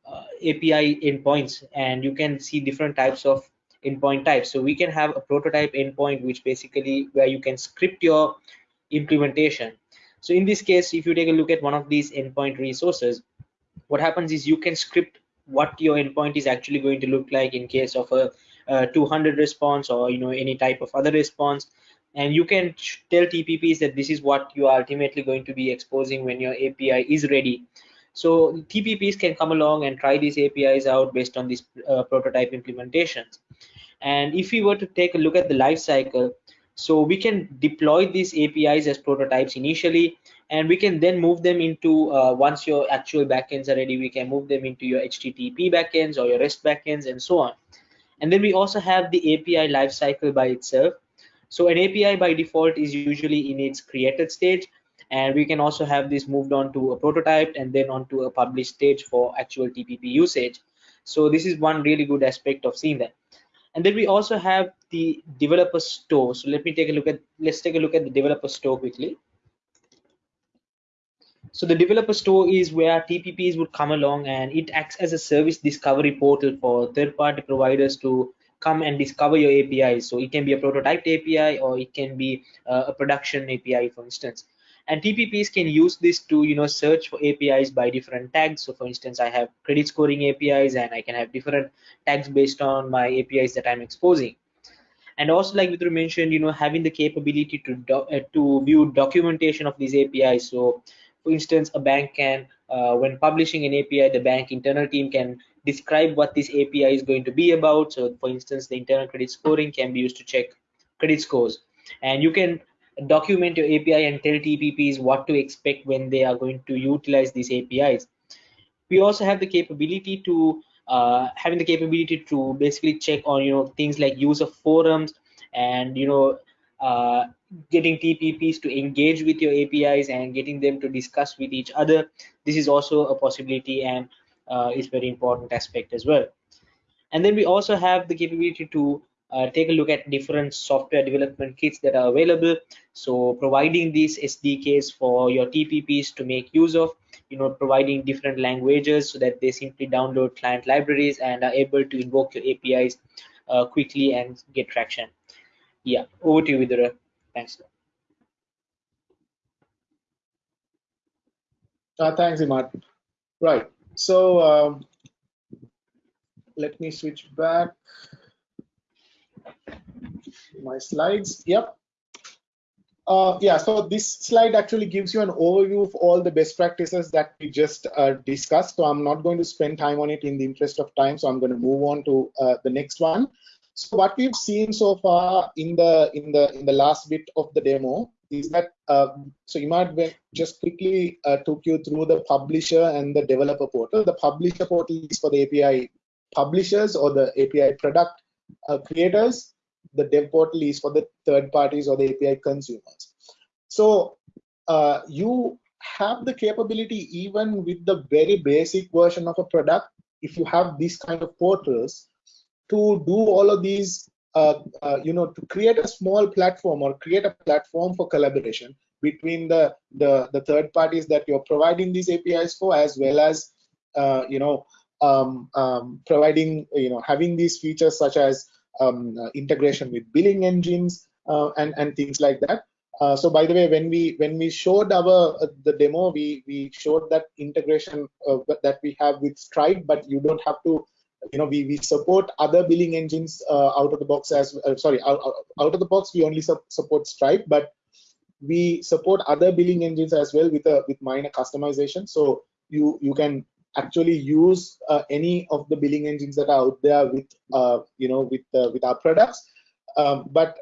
uh, API endpoints and you can see different types of endpoint types. So we can have a prototype endpoint, which basically where you can script your implementation. So in this case, if you take a look at one of these endpoint resources, what happens is you can script what your endpoint is actually going to look like in case of a, a 200 response or you know any type of other response and you can tell TPPs that this is what you are ultimately going to be exposing when your API is ready. So TPPs can come along and try these APIs out based on these uh, prototype implementations. And if we were to take a look at the life cycle, so we can deploy these APIs as prototypes initially, and we can then move them into uh, once your actual backends are ready, we can move them into your HTTP backends or your REST backends and so on. And then we also have the API lifecycle by itself. So an API by default is usually in its created stage and we can also have this moved on to a prototype and then onto a published stage for actual TPP usage. So this is one really good aspect of seeing that. And then we also have the developer store. So let me take a look at, let's take a look at the developer store quickly. So the developer store is where TPPs would come along and it acts as a service discovery portal for third-party providers to come and discover your APIs. So it can be a prototype API or it can be uh, a production API, for instance and TPPs can use this to you know search for APIs by different tags. So for instance, I have credit scoring APIs and I can have different tags based on my APIs that I'm exposing. And also, like Vidura mentioned, you know, having the capability to uh, to view documentation of these APIs. So, for instance, a bank can, uh, when publishing an API, the bank internal team can describe what this API is going to be about. So, for instance, the internal credit scoring can be used to check credit scores, and you can document your API and tell TPPs what to expect when they are going to utilize these APIs. We also have the capability to uh, having the capability to basically check on you know things like use of forums and you know uh, getting TPPs to engage with your APIs and getting them to discuss with each other. This is also a possibility and uh, is very important aspect as well. And then we also have the capability to uh, take a look at different software development kits that are available. So providing these SDKs for your TPPs to make use of, you know, providing different languages so that they simply download client libraries and are able to invoke your APIs uh, quickly and get traction. Yeah, over to you, Vidura. Thanks. Uh, thanks, Imad. Right. So um, let me switch back my slides. Yep. Uh, yeah, so this slide actually gives you an overview of all the best practices that we just uh, discussed. So I'm not going to spend time on it in the interest of time. So I'm going to move on to uh, the next one. So what we've seen so far in the in the in the last bit of the demo is that uh, so Imad just quickly uh, took you through the publisher and the developer portal. The publisher portal is for the API publishers or the API product uh, creators the dev portal is for the third parties or the API consumers. So uh, you have the capability even with the very basic version of a product, if you have these kind of portals, to do all of these, uh, uh, you know, to create a small platform or create a platform for collaboration between the, the, the third parties that you're providing these APIs for, as well as, uh, you know, um, um, providing, you know, having these features such as um, uh, integration with billing engines uh, and and things like that. Uh, so by the way, when we when we showed our uh, the demo, we we showed that integration uh, that we have with Stripe, but you don't have to, you know, we we support other billing engines uh, out of the box as sorry out, out of the box we only su support Stripe, but we support other billing engines as well with a with minor customization. So you you can actually use uh, any of the billing engines that are out there with uh, you know with uh, with our products. Um, but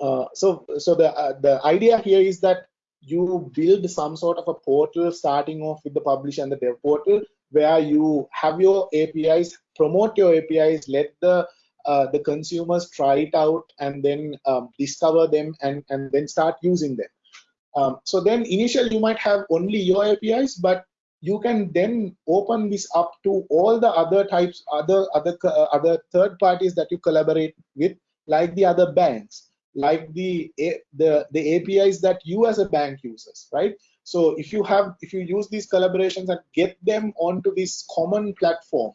uh, so so the uh, the idea here is that you build some sort of a portal starting off with the publish and the dev portal where you have your apis promote your apis let the uh, the consumers try it out and then um, discover them and and then start using them. Um, so then initially you might have only your apis but you can then open this up to all the other types other other uh, other third parties that you collaborate with like the other banks like the the the apis that you as a bank uses right? So if you have if you use these collaborations and get them onto this common platform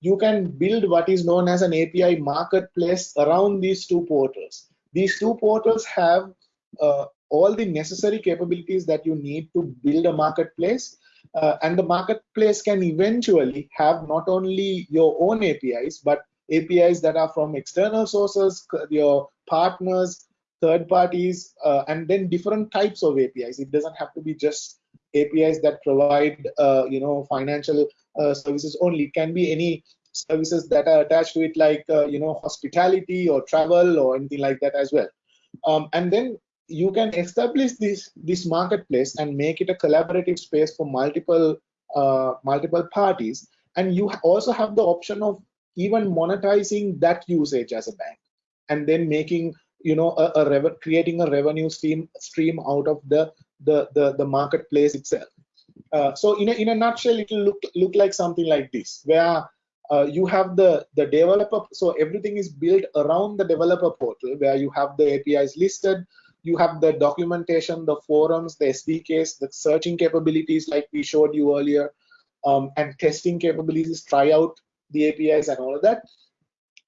you can build what is known as an api marketplace around these two portals. These two portals have uh, all the necessary capabilities that you need to build a marketplace uh, and the marketplace can eventually have not only your own APIs, but APIs that are from external sources, your partners, third parties, uh, and then different types of APIs. It doesn't have to be just APIs that provide, uh, you know, financial uh, services only. It can be any services that are attached to it, like, uh, you know, hospitality or travel or anything like that as well. Um, and then you can establish this this marketplace and make it a collaborative space for multiple uh, multiple parties and you also have the option of even monetizing that usage as a bank and then making you know a, a creating a revenue stream stream out of the the, the, the marketplace itself. Uh, so in a, in a nutshell, it will look, look like something like this, where uh, you have the, the developer, so everything is built around the developer portal where you have the APIs listed, you have the documentation, the forums, the SDKs, the searching capabilities like we showed you earlier, um, and testing capabilities, try out the APIs and all of that.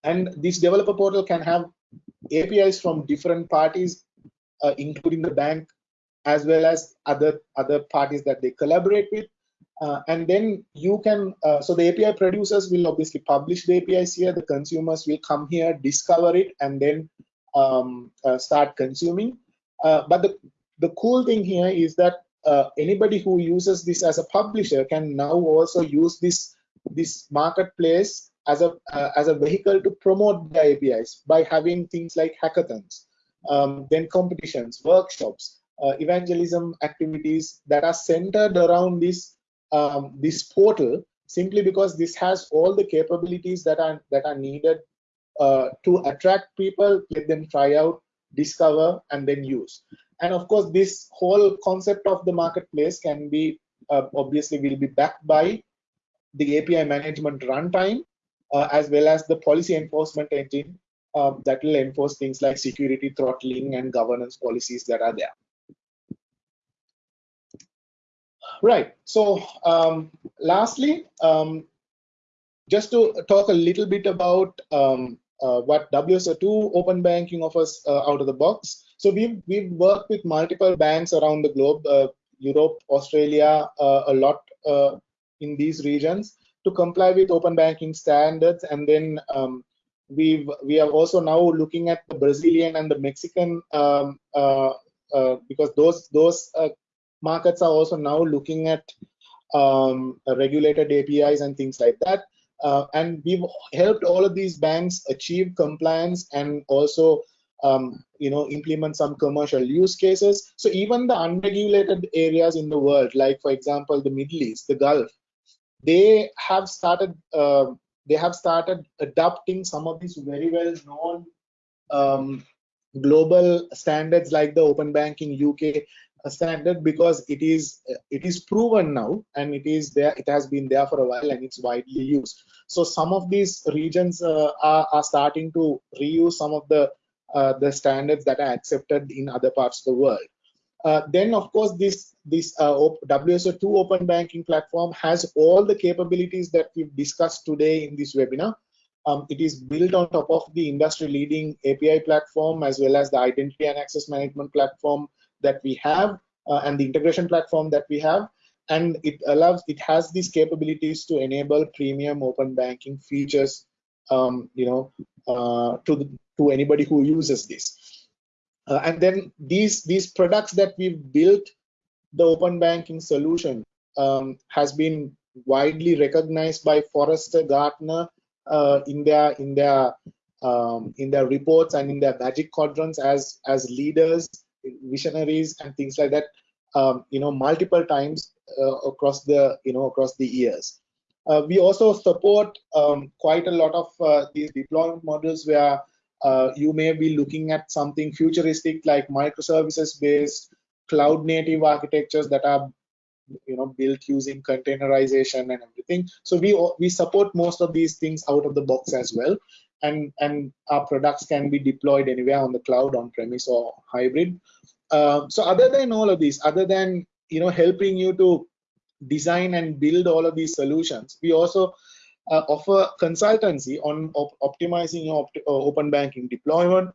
And this developer portal can have APIs from different parties, uh, including the bank, as well as other other parties that they collaborate with. Uh, and then you can, uh, so the API producers will obviously publish the APIs here, the consumers will come here, discover it, and then um, uh, start consuming. Uh, but the, the cool thing here is that uh, anybody who uses this as a publisher can now also use this, this marketplace as a, uh, as a vehicle to promote the APIs by having things like hackathons, um, then competitions, workshops, evangelism activities that are centered around this um, this portal simply because this has all the capabilities that are that are needed uh, to attract people, let them try out, discover, and then use. And of course, this whole concept of the marketplace can be uh, obviously will be backed by the API management runtime uh, as well as the policy enforcement engine um, that will enforce things like security throttling and governance policies that are there. Right. So um, lastly, um, just to talk a little bit about um, uh, what WSO2 open banking offers uh, out of the box. So we've, we've worked with multiple banks around the globe, uh, Europe, Australia, uh, a lot uh, in these regions to comply with open banking standards. And then um, we've, we are also now looking at the Brazilian and the Mexican um, uh, because those, those markets are also now looking at um, regulated APIs and things like that. Uh, and we've helped all of these banks achieve compliance and also um, you know implement some commercial use cases. So even the unregulated areas in the world like for example the middle east the gulf they have started uh, they have started adopting some of these very well known um, global standards like the open banking uk standard because it is it is proven now and it is there it has been there for a while and it's widely used. So some of these regions uh, are, are starting to reuse some of the uh, the standards that are accepted in other parts of the world. Uh, then of course this this uh, WSO2 open banking platform has all the capabilities that we've discussed today in this webinar. Um, it is built on top of the industry leading API platform as well as the identity and access management platform that we have uh, and the integration platform that we have. And it allows it has these capabilities to enable premium open banking features um, you know uh, to the, to anybody who uses this. Uh, and then these these products that we've built the open banking solution um, has been widely recognized by Forrester Gartner uh, in their in their um, in their reports and in their magic quadrants as as leaders visionaries and things like that um, you know multiple times uh, across the you know across the years. Uh, we also support um, quite a lot of uh, these deployment models where uh, you may be looking at something futuristic like microservices based cloud native architectures that are you know built using containerization and everything. So we we support most of these things out of the box as well and and our products can be deployed anywhere on the cloud on premise or hybrid. Uh, so other than all of these other than you know helping you to design and build all of these solutions we also uh, offer consultancy on op optimizing your op uh, open banking deployment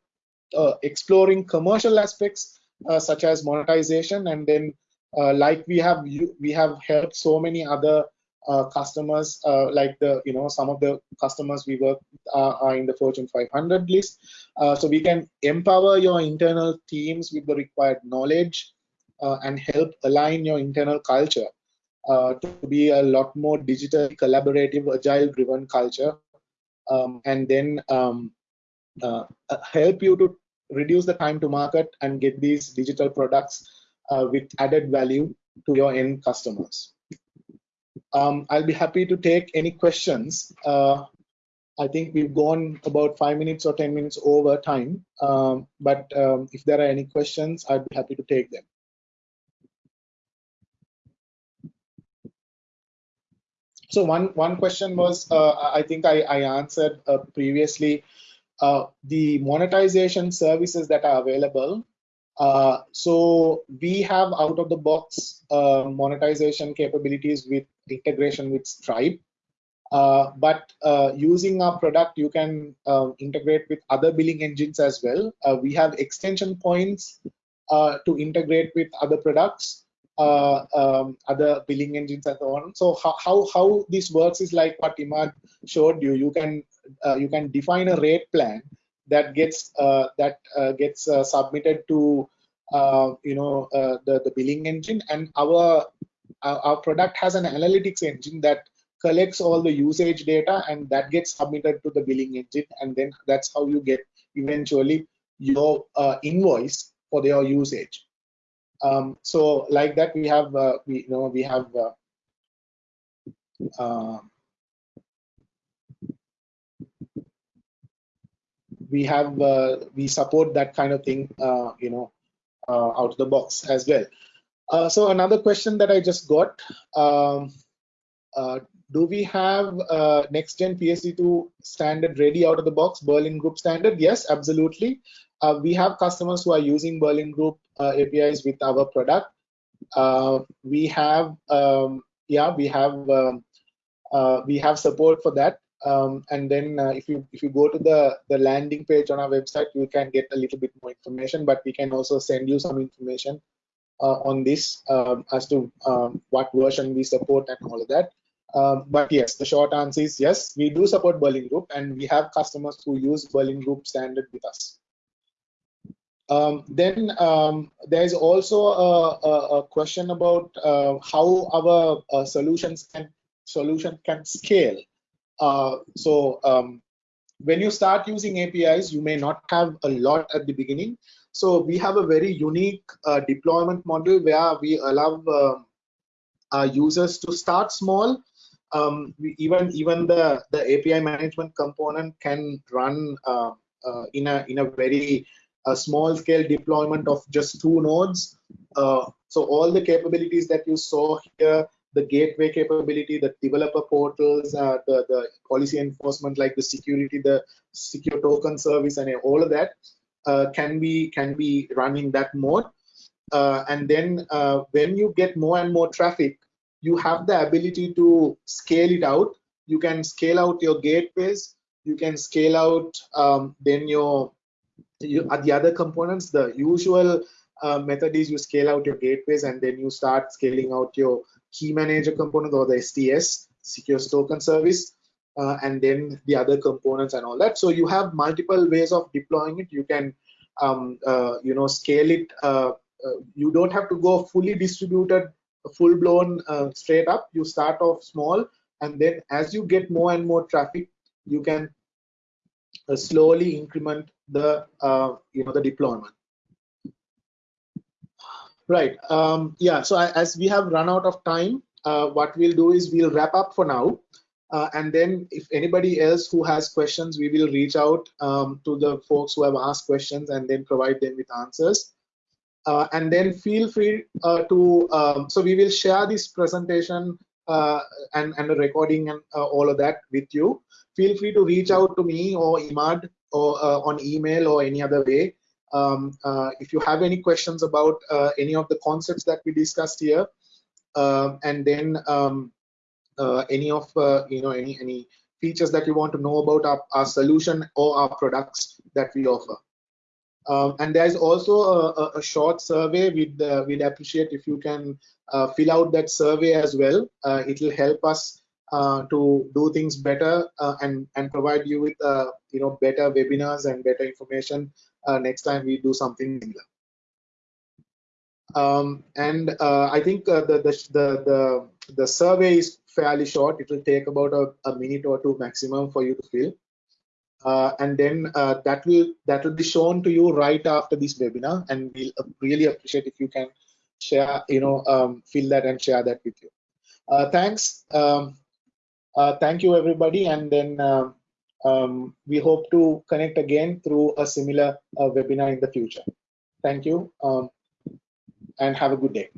uh, exploring commercial aspects uh, such as monetization. And then like we have we have helped so many other uh, customers uh, like the you know some of the customers we work are, are in the fortune 500 list. Uh, so we can empower your internal teams with the required knowledge uh, and help align your internal culture uh, to be a lot more digital collaborative agile driven culture um, and then um, uh, help you to reduce the time to market and get these digital products with added value to your end customers um, I'll be happy to take any questions. Uh, I think we've gone about five minutes or 10 minutes over time, um, but um, if there are any questions, I'd be happy to take them. So one, one question was, uh, I think I, I answered uh, previously, uh, the monetization services that are available uh, so we have out of the box uh, monetization capabilities with integration with Stripe. Uh, but uh, using our product, you can um, integrate with other billing engines as well. Uh, we have extension points uh, to integrate with other products, um, other billing engines and so on. So how, how, how this works is like what Imad showed you. You can you can define a rate plan that gets uh, that uh, gets uh, submitted to you know the the billing engine, and our our product has an analytics engine that collects all the usage data and that gets submitted to the billing engine. And then that's how you get eventually your uh, invoice for your usage. Um, so like that we have uh, we you know we have uh, we have uh, we support that kind of thing uh, you know uh, out of the box as well so another question that i just got um, do we have uh, next gen PSD2 standard ready out of the box, Berlin Group standard? Yes, absolutely. Uh, we have customers who are using Berlin Group uh, APIs with our product. we have, um, yeah, we have um, we have support for that. Um, and then uh, if you if you go to the the landing page on our website you can get a little bit more information but we can also send you some information uh, on this um, as to um, what version we support and all of that um, but yes the short answer is yes we do support berlin group and we have customers who use berlin group standard with us um, then um, there is also a, a, a question about uh, how our uh, solutions can solution can scale uh, so um, when you start using APIs, you may not have a lot at the beginning. So we have a very unique uh, deployment model where we allow uh, our users to start small. Um, even even the the API management component can run uh, uh, in a in a very small scale deployment of just two nodes. so all the capabilities that you saw here the gateway capability, the developer portals, uh, the, the policy enforcement like the security, the secure token service and all of that uh, can be can be run in that mode. Uh, and then uh, when you get more and more traffic, you have the ability to scale it out. You can scale out your gateways. You can scale out um, then your you, uh, the other components. The usual uh, method is you scale out your gateways and then you start scaling out your key manager component or the STS, secure token service, uh, and then the other components and all that. So you have multiple ways of deploying it. You can, um, uh, you know, scale it. Uh, uh you don't have to go fully distributed, full blown uh, straight up. You start off small, and then as you get more and more traffic, you can uh, slowly increment the, you know, the deployment. Right. Um, yeah. So I, as we have run out of time, what we'll do is we'll wrap up for now. Uh, and then if anybody else who has questions, we will reach out um, to the folks who have asked questions and then provide them with answers. Uh, and then feel free uh, to, um, so we will share this presentation uh, and, and the recording and uh, all of that with you. Feel free to reach out to me or Imad or on email or any other way um, uh, if you have any questions about uh, any of the concepts that we discussed here, uh, and then um, uh, any of uh, you know any any features that you want to know about our, our solution or our products that we offer. Um, and there's also a, a, short survey. We'd uh, we'd appreciate if you can fill out that survey as well. it will help us to do things better and and provide you with you know better webinars and better information uh, next time we do something similar. Um, and uh, I think uh, the, the, the, the, survey is fairly short. It will take about a, a minute or two maximum for you to fill. Uh, and then uh, that will that will be shown to you right after this webinar and we'll really appreciate if you can share you know um, fill that and share that with you uh, thanks um, thank you everybody and then um, um, we hope to connect again through a similar uh, webinar in the future. Thank you um, and have a good day.